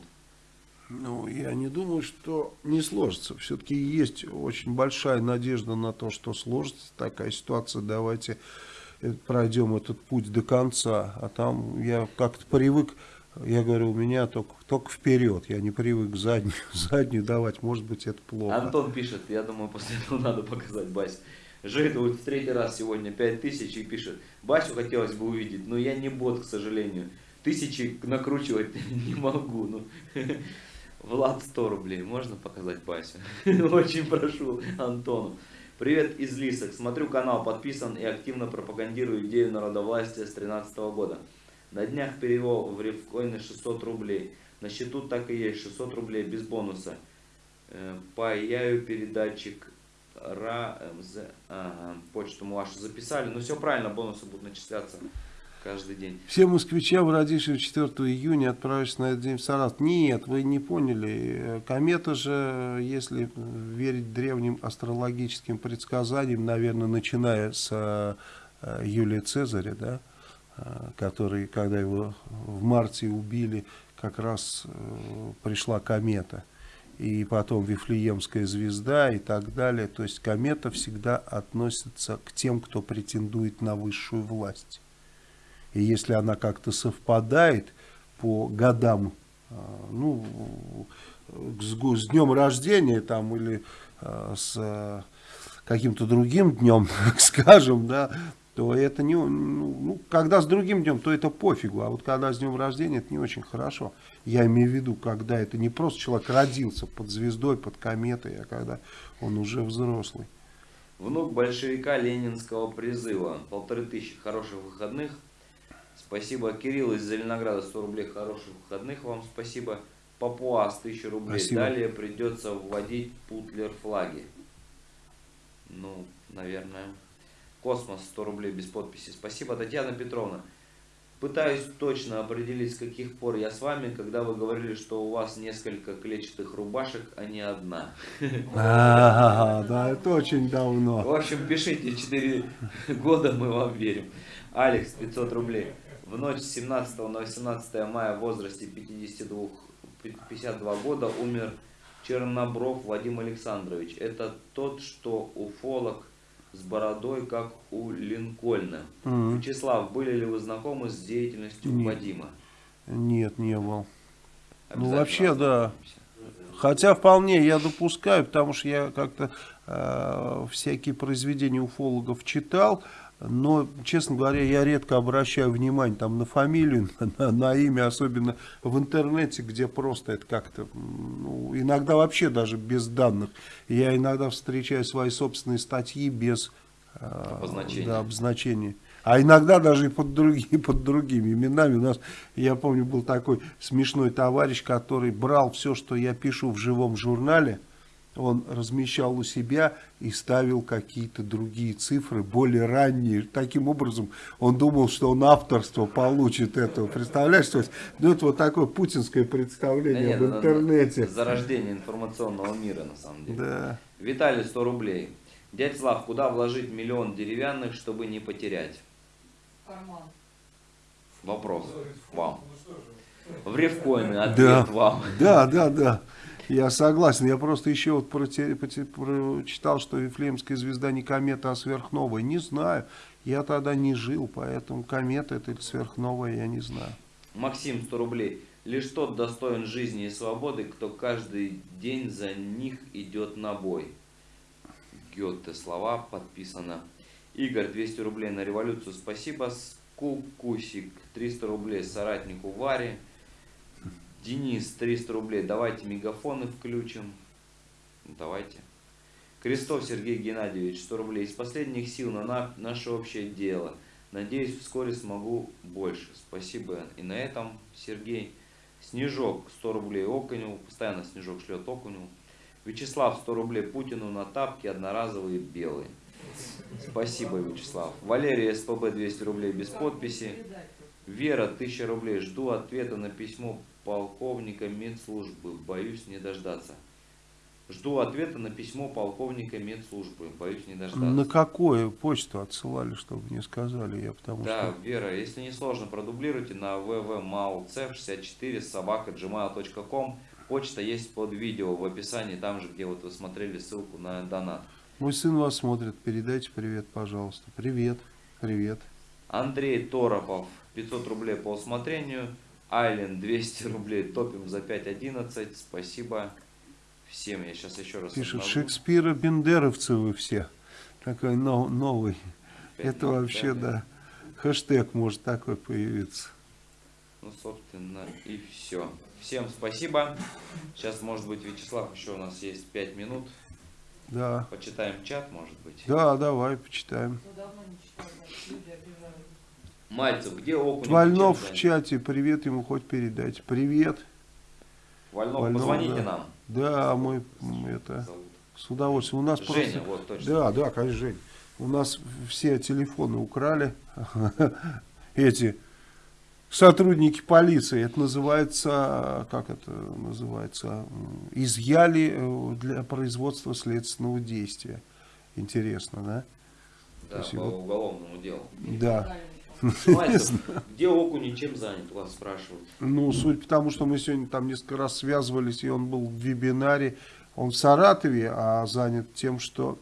Ну, я не думаю, что не сложится. Все-таки есть очень большая надежда на то, что сложится такая ситуация. Давайте э, пройдем этот путь до конца. А там я как-то привык, я говорю, у меня только, только вперед. Я не привык заднюю, <laughs> заднюю давать. Может быть, это плохо. Антон пишет, я думаю, после этого надо показать Басю. Жит вот в третий раз сегодня 5000 и пишет, Басю хотелось бы увидеть, но я не бот, к сожалению. Тысячи накручивать <laughs> не могу. Ну. <laughs> Влад 100 рублей, можно показать Басю? Очень прошу Антону. Привет из Лисок. Смотрю канал, подписан и активно пропагандирую идею народовластия с 13 года. На днях перевел в рифкоины 600 рублей. На счету так и есть 600 рублей без бонуса. Э, Паяю передатчик РАМЗ. Ага, почту вашу записали. Ну все правильно, бонусы будут начисляться каждый день. Все москвичам, родившим 4 июня, отправишься на этот день в Саратов. Нет, вы не поняли. Комета же, если верить древним астрологическим предсказаниям, наверное, начиная с э, Юлия Цезаря, да, э, который, когда его в марте убили, как раз э, пришла комета. И потом Вифлеемская звезда и так далее. То есть комета всегда относится к тем, кто претендует на высшую власть. И если она как-то совпадает по годам, э, ну, с, днем рождения там или э, с э, каким-то другим днем, <laughs> скажем, да, то это не, ну, ну, когда с другим днем, то это пофигу, а вот когда с днем рождения, это не очень хорошо. Я имею в виду, когда это не просто человек родился под звездой, под кометой, а когда он уже взрослый. Внук большевика ленинского призыва. Полторы тысячи хороших выходных. Спасибо, Кирилл из Зеленограда, 100 рублей хороших выходных вам спасибо. Папуас, 1000 рублей. Спасибо. Далее придется вводить путлер флаги. Ну, наверное. Космос, 100 рублей без подписи. Спасибо, Татьяна Петровна. Пытаюсь точно определить, с каких пор я с вами, когда вы говорили, что у вас несколько клетчатых рубашек, а не одна. А, да, это очень давно. В общем, пишите 4 года, мы вам верим. Алекс, 500 рублей. В ночь с 17 на 18 мая в возрасте 52, 52 года умер Чернобров Вадим Александрович. Это тот, что уфолог с бородой, как у Линкольна. М. Вячеслав, были ли вы знакомы с деятельностью Нет. Вадима? Нет, не был. Ну, вообще, да. Хотя вполне я допускаю, потому что я как-то э, всякие произведения уфологов читал, но, честно говоря, я редко обращаю внимание там, на фамилию, <laughs> на, на имя, особенно в интернете, где просто это как-то, ну, иногда вообще даже без данных. Я иногда встречаю свои собственные статьи без э, Обозначения. да, обозначения. А иногда даже и под, другими, <laughs> под другими именами. У нас, я помню, был такой смешной товарищ, который брал все, что я пишу в живом журнале, он размещал у себя и ставил какие-то другие цифры, более ранние. Таким образом, он думал, что он авторство получит этого. Представляешь, то есть, ну, это вот такое путинское Да представление нет, в это интернете. Зарождение информационного мира, на самом деле. Да. Виталий, 100 рублей. Дядь Слав, куда вложить миллион деревянных, чтобы не потерять? Карман. Вопрос вам. В рифкоины, ответ Да. вам. Да, да, да. Я согласен. Я просто еще вот прочитал, что Вифлеемская звезда не комета, а сверхновая. Не знаю. Я тогда не жил, поэтому комета это или сверхновая, я не знаю. Максим, 100 рублей. Лишь тот достоин жизни и свободы, кто каждый день за них идет на бой. Гетте слова подписано. Игорь, 200 рублей на революцию. Спасибо. Скукусик, 300 рублей соратнику Варе. Денис, 300 рублей. Давайте мегафоны включим. Давайте. Крестов Сергей Геннадьевич, 100 рублей. Из последних сил на на- наше общее дело. Надеюсь, вскоре смогу больше. Спасибо. И на этом, Сергей. Снежок, 100 рублей Окуневу. Постоянно Снежок шлет Окуневу. Вячеслав, 100 рублей Путину на тапки одноразовые белые. Спасибо, Вячеслав. Валерия СПБ 200 рублей без подписи. Вера, 1000 рублей. Жду ответа на письмо полковника медслужбы. Боюсь не дождаться. Жду ответа на письмо полковника медслужбы. Боюсь не дождаться. На какую почту отсылали, чтобы не сказали я, потому Да, что... Вера, если не сложно, продублируйте на www.malcev64 собака gmail.com. Почта есть под видео в описании, там же, где вот вы смотрели ссылку на донат. Мой сын вас смотрит, передайте привет, пожалуйста. Привет, привет. Андрей Торопов, 500 рублей по усмотрению. Айлен, 200 рублей, топим за 5.11. Спасибо всем. Я сейчас еще раз Пишет, обновлю. Шекспира Бендеровцы вы все. Такой нов- новый. Опять Это новый, вообще, да. Хэштег может такой появиться. Ну, собственно, и все. Всем спасибо. Сейчас, может быть, Вячеслав, еще у нас есть 5 минут. Да. Почитаем чат, может быть. Да, давай, почитаем. Ну, давно не читал, да, люди. Мальцев, где окунь? Вольнов в чате, привет ему хоть передать. Привет. Вольнов, Вольнов, позвоните да. нам. Да, мой м, это. С удовольствием. У нас Женя, просто- вот точно. Да, да, конечно, Жень. У нас все телефоны украли. <laughs> Эти сотрудники полиции. Это называется, как это называется, изъяли э, для производства следственного действия. Интересно, да? Да, по Спасибо. уголовному делу. Да. Где Окунев, чем занят, вас спрашивают. Ну, суть потому, что мы сегодня там несколько раз связывались, и он был в вебинаре. Он в Саратове, а занят тем, что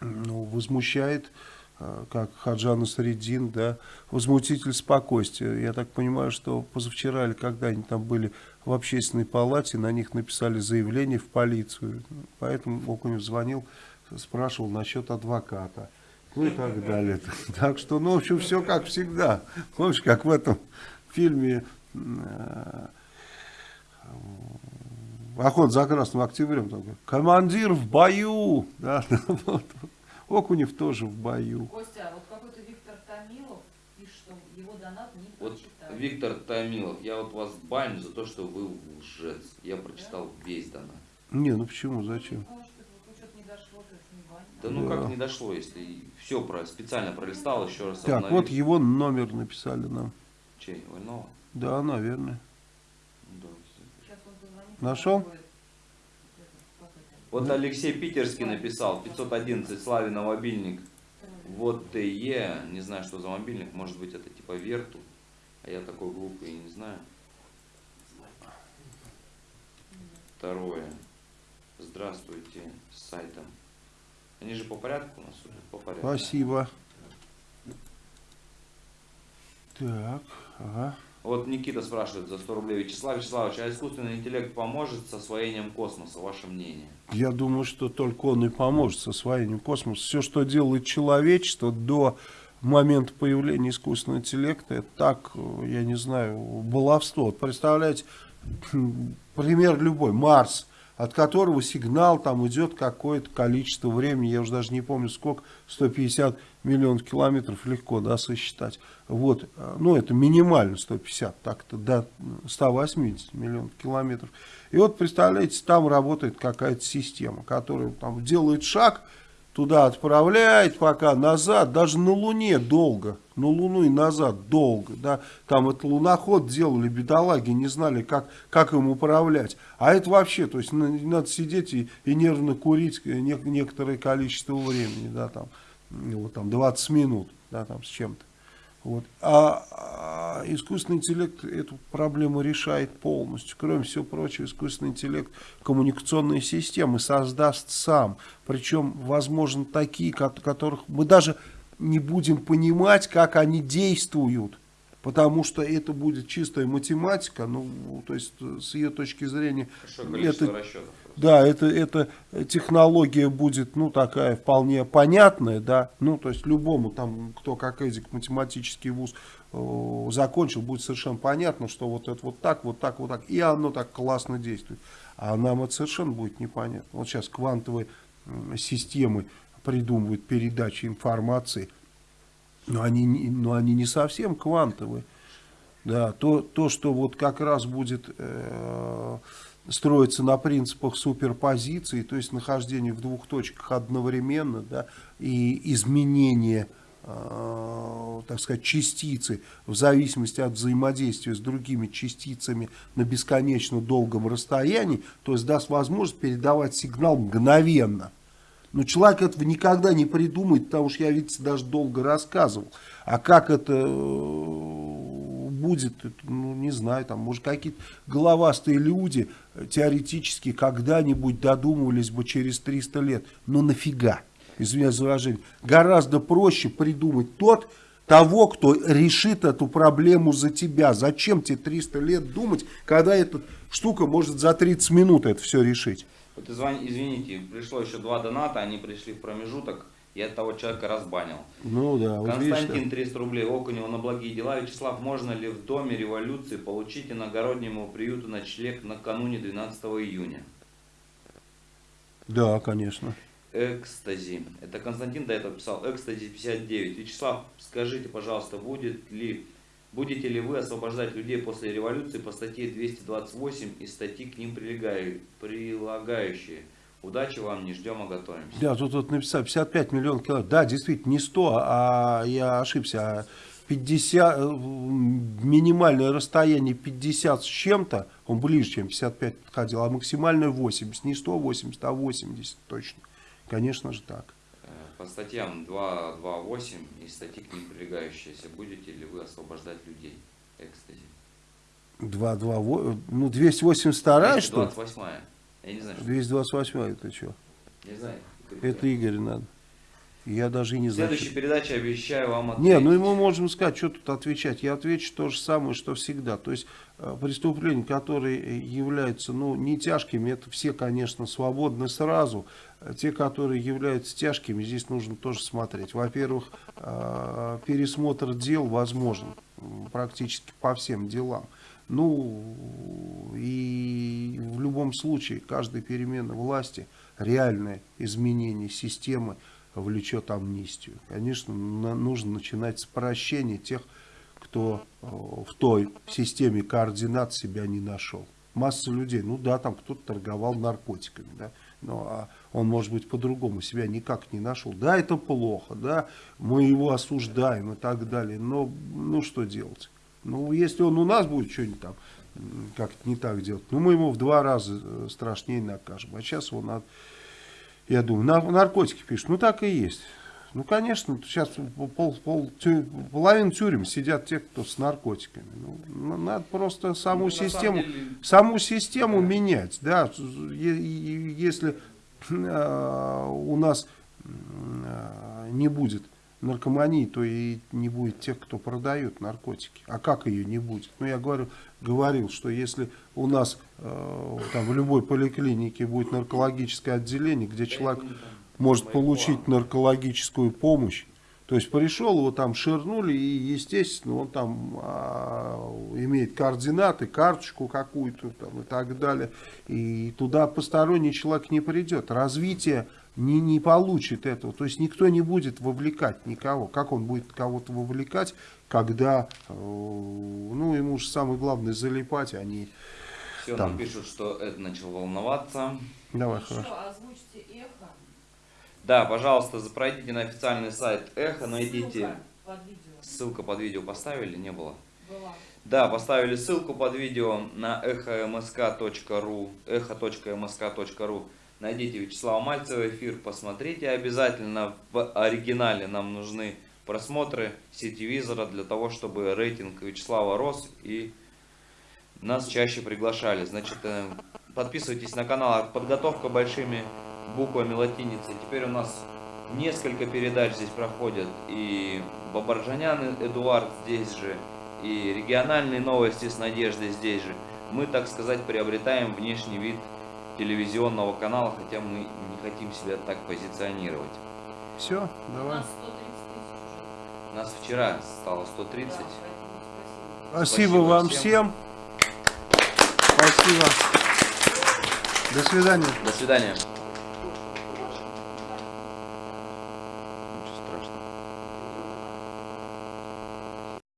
ну, возмущает, э, как Хаджан Средин, да, возмутитель спокойствия. Я так понимаю, что позавчера или когда они там были в общественной палате, на них написали заявление в полицию. Поэтому Окунев звонил, спрашивал насчет адвоката. Ну и так далее. <laughs> Так что, ну, в общем, все как всегда. Помнишь, как в этом фильме э, Охот за Красным Октябрем. Такой, Командир в бою. <laughs> Да, вот. Окунев тоже в бою. Костя, а вот какой-то Виктор Томилов пишет, что его донат не Вот прочитали. Виктор Томилов, я вот вас баню за то, что вы лжец. Я прочитал весь донат. Не, ну почему, зачем? Ну, что вот что-то не дошло, то есть не баня. Да ну Да. как не дошло, если все про специально пролистал, еще раз Так, обновил. вот его номер написали нам. Чей? Вольнова? Да, наверное. Да. Он позвонит. Нашел? Вот Алексей Питерский написал, 511 Славе на мобильник. Вот ТЕ, не знаю, что за мобильник, может быть это типа Верту, а я такой глупый и не знаю. Второе. Здравствуйте с сайтом. Они же по порядку у нас судят? По порядку. Спасибо. Так, ага. Вот Никита спрашивает за 100 рублей. Вячеслав Вячеславович, а искусственный интеллект поможет с освоением космоса? Ваше мнение? Я думаю, что только он и поможет с освоением космоса. Все, что делает человечество до момента появления искусственного интеллекта, это так, э, я не знаю, баловство. Вот представляете, пример любой, Марс, от которого сигнал там идет какое-то количество времени, я уже даже не помню сколько, 150 миллионов километров легко, да, сосчитать. Вот, э, ну это минимально 150, так-то до 180 миллионов километров. И вот, представляете, там работает какая-то система, которая там делает шаг, туда отправляет, пока назад, даже на Луне долго, на Луну и назад долго, да, там это луноход делали, бедолаги, не знали, как, как им управлять, а это вообще, то есть на- надо сидеть и, и нервно курить не- некоторое количество времени, да, там, вот там 20 минут, да, там с чем-то. Вот. А, а искусственный интеллект эту проблему решает полностью. Кроме всего прочего, искусственный интеллект коммуникационные системы создаст сам. Причем, возможно, такие, ко- которых мы даже не будем понимать, как они действуют. Потому что это будет чистая математика, ну, то есть э, с ее точки зрения это расчетов. да, это, это технология будет, ну, такая вполне понятная, да, ну, то есть любому там, кто как эдик математический вуз э, закончил, будет совершенно понятно, что вот это вот так, вот так, вот так, и оно так классно действует. А нам это совершенно будет непонятно. Вот сейчас квантовые системы придумывают передачи информации, но они, но они не совсем квантовые. Да, то, то, что вот как раз будет э, строиться на принципах суперпозиции, то есть нахождение в двух точках одновременно, да, и изменение, э, так сказать, частицы в зависимости от взаимодействия с другими частицами на бесконечно долгом расстоянии, то есть даст возможность передавать сигнал мгновенно. Но человек этого никогда не придумает, потому что я, видите, даже долго рассказывал. А как это э, будет, это, ну, не знаю, там, может, какие-то головастые люди э, теоретически когда-нибудь додумывались бы через 300 лет. Но нафига? Извиняюсь за выражение. Гораздо проще придумать тот, того, кто решит эту проблему за тебя. Зачем тебе 300 лет думать, когда эта штука может за 30 минут это все решить? Вот извини- извините, пришло еще два доната, они пришли в промежуток, я того человека разбанил. Ну да, вот видишь, Константин 300 рублей, Окунева на благие дела. Вячеслав, можно ли в Доме революции получить иногороднему приюту ночлег накануне 12 июня? да, конечно. Экстази. Это Константин до этого писал. Экстази 59. Вячеслав, скажите, пожалуйста, будет ли, будете ли вы освобождать людей после революции по статье 228 и статьи к ним прилагающие? Удачи вам, не ждем, а готовимся. Да, тут вот написал 55 миллионов километров. Да, действительно, не 100, а я ошибся. а 50, э, минимальное расстояние 50 с чем-то, он ближе, чем 55 подходил, а максимальное 80. Не 180, а 80 точно. Конечно же так. Э, По статьям 228 и статьи к ним прилегающиеся, будете ли вы освобождать людей? Экстази. 2, 2, ну 282 что ли? 28 Я не знаю, что 228 это что? Не знаю. Это Игорь надо. Я даже не знаю. следующей передаче обещаю вам ответить. Не, ну и мы можем сказать, что тут отвечать. Я отвечу то же самое, что всегда. То есть э, преступления, которые являются ну, не тяжкими, это все, конечно, свободны сразу. А Те, которые являются тяжкими, здесь нужно тоже смотреть. Во-первых, э, пересмотр дел возможен практически по всем делам. Ну, и в любом случае, каждая перемена власти, реальное изменение системы влечет амнистию. Конечно, нужно начинать с прощения тех, кто э, в той системе координат себя не нашел. Масса людей, ну да, там кто-то торговал наркотиками, да, но а он, может быть, по-другому себя никак не нашел. Да, это плохо, да, мы его осуждаем и так далее, но ну что делать? Ну, если он у нас будет что-нибудь там как-то не так делать, ну, мы ему в два раза э, страшнее накажем. А сейчас его надо, я думаю, на, наркотики пишут. Ну, так и есть. Ну, конечно, сейчас пол, пол, тю- половина тюрем сидят те, кто с наркотиками. Ну, ну, надо просто саму Ну, систему, деле, саму систему менять. Да, Е- е- если у нас э, не будет наркомании, то и не будет тех, кто продает наркотики. А как ее не будет? Ну, я говорю, говорил, что если у нас э, там, в любой поликлинике будет наркологическое отделение, где человек может получить наркологическую помощь, то есть пришел, его там ширнули, и, естественно, он там а, имеет координаты, карточку какую-то там, и так далее. И туда посторонний человек не придет. Развитие не, не получит этого. То есть никто не будет вовлекать никого. Как он будет кого-то вовлекать, когда, э, ну, ему же самое главное залипать, а не... Все, Там. пишут, что Эд начал волноваться. Давай, Еще хорошо. озвучьте эхо. Да, пожалуйста, пройдите на официальный сайт Эхо, Ссылка найдите. под видео Ссылка под видео поставили, не было? была. Да, поставили ссылку под видео на эхомск.ру, эхо.мск.ру. Найдите Вячеслава Мальцева эфир, посмотрите обязательно. В оригинале нам нужны просмотры сетевизора для того, чтобы рейтинг Вячеслава рос и нас чаще приглашали. Значит, э, подписывайтесь на канал «Подготовка большими буквами латиницы». Теперь у нас несколько передач здесь проходят. И Бабаржанян Эдуард здесь же, и региональные новости с Надеждой здесь же. Мы, так сказать, приобретаем внешний вид телевизионного канала, хотя мы не хотим себя так позиционировать. Все, У давай. нас 130 тысяч уже. Нас вчера стало 130. Да, поэтому спасибо. Спасибо, Спасибо вам всем. всем. Спасибо. До свидания. До свидания.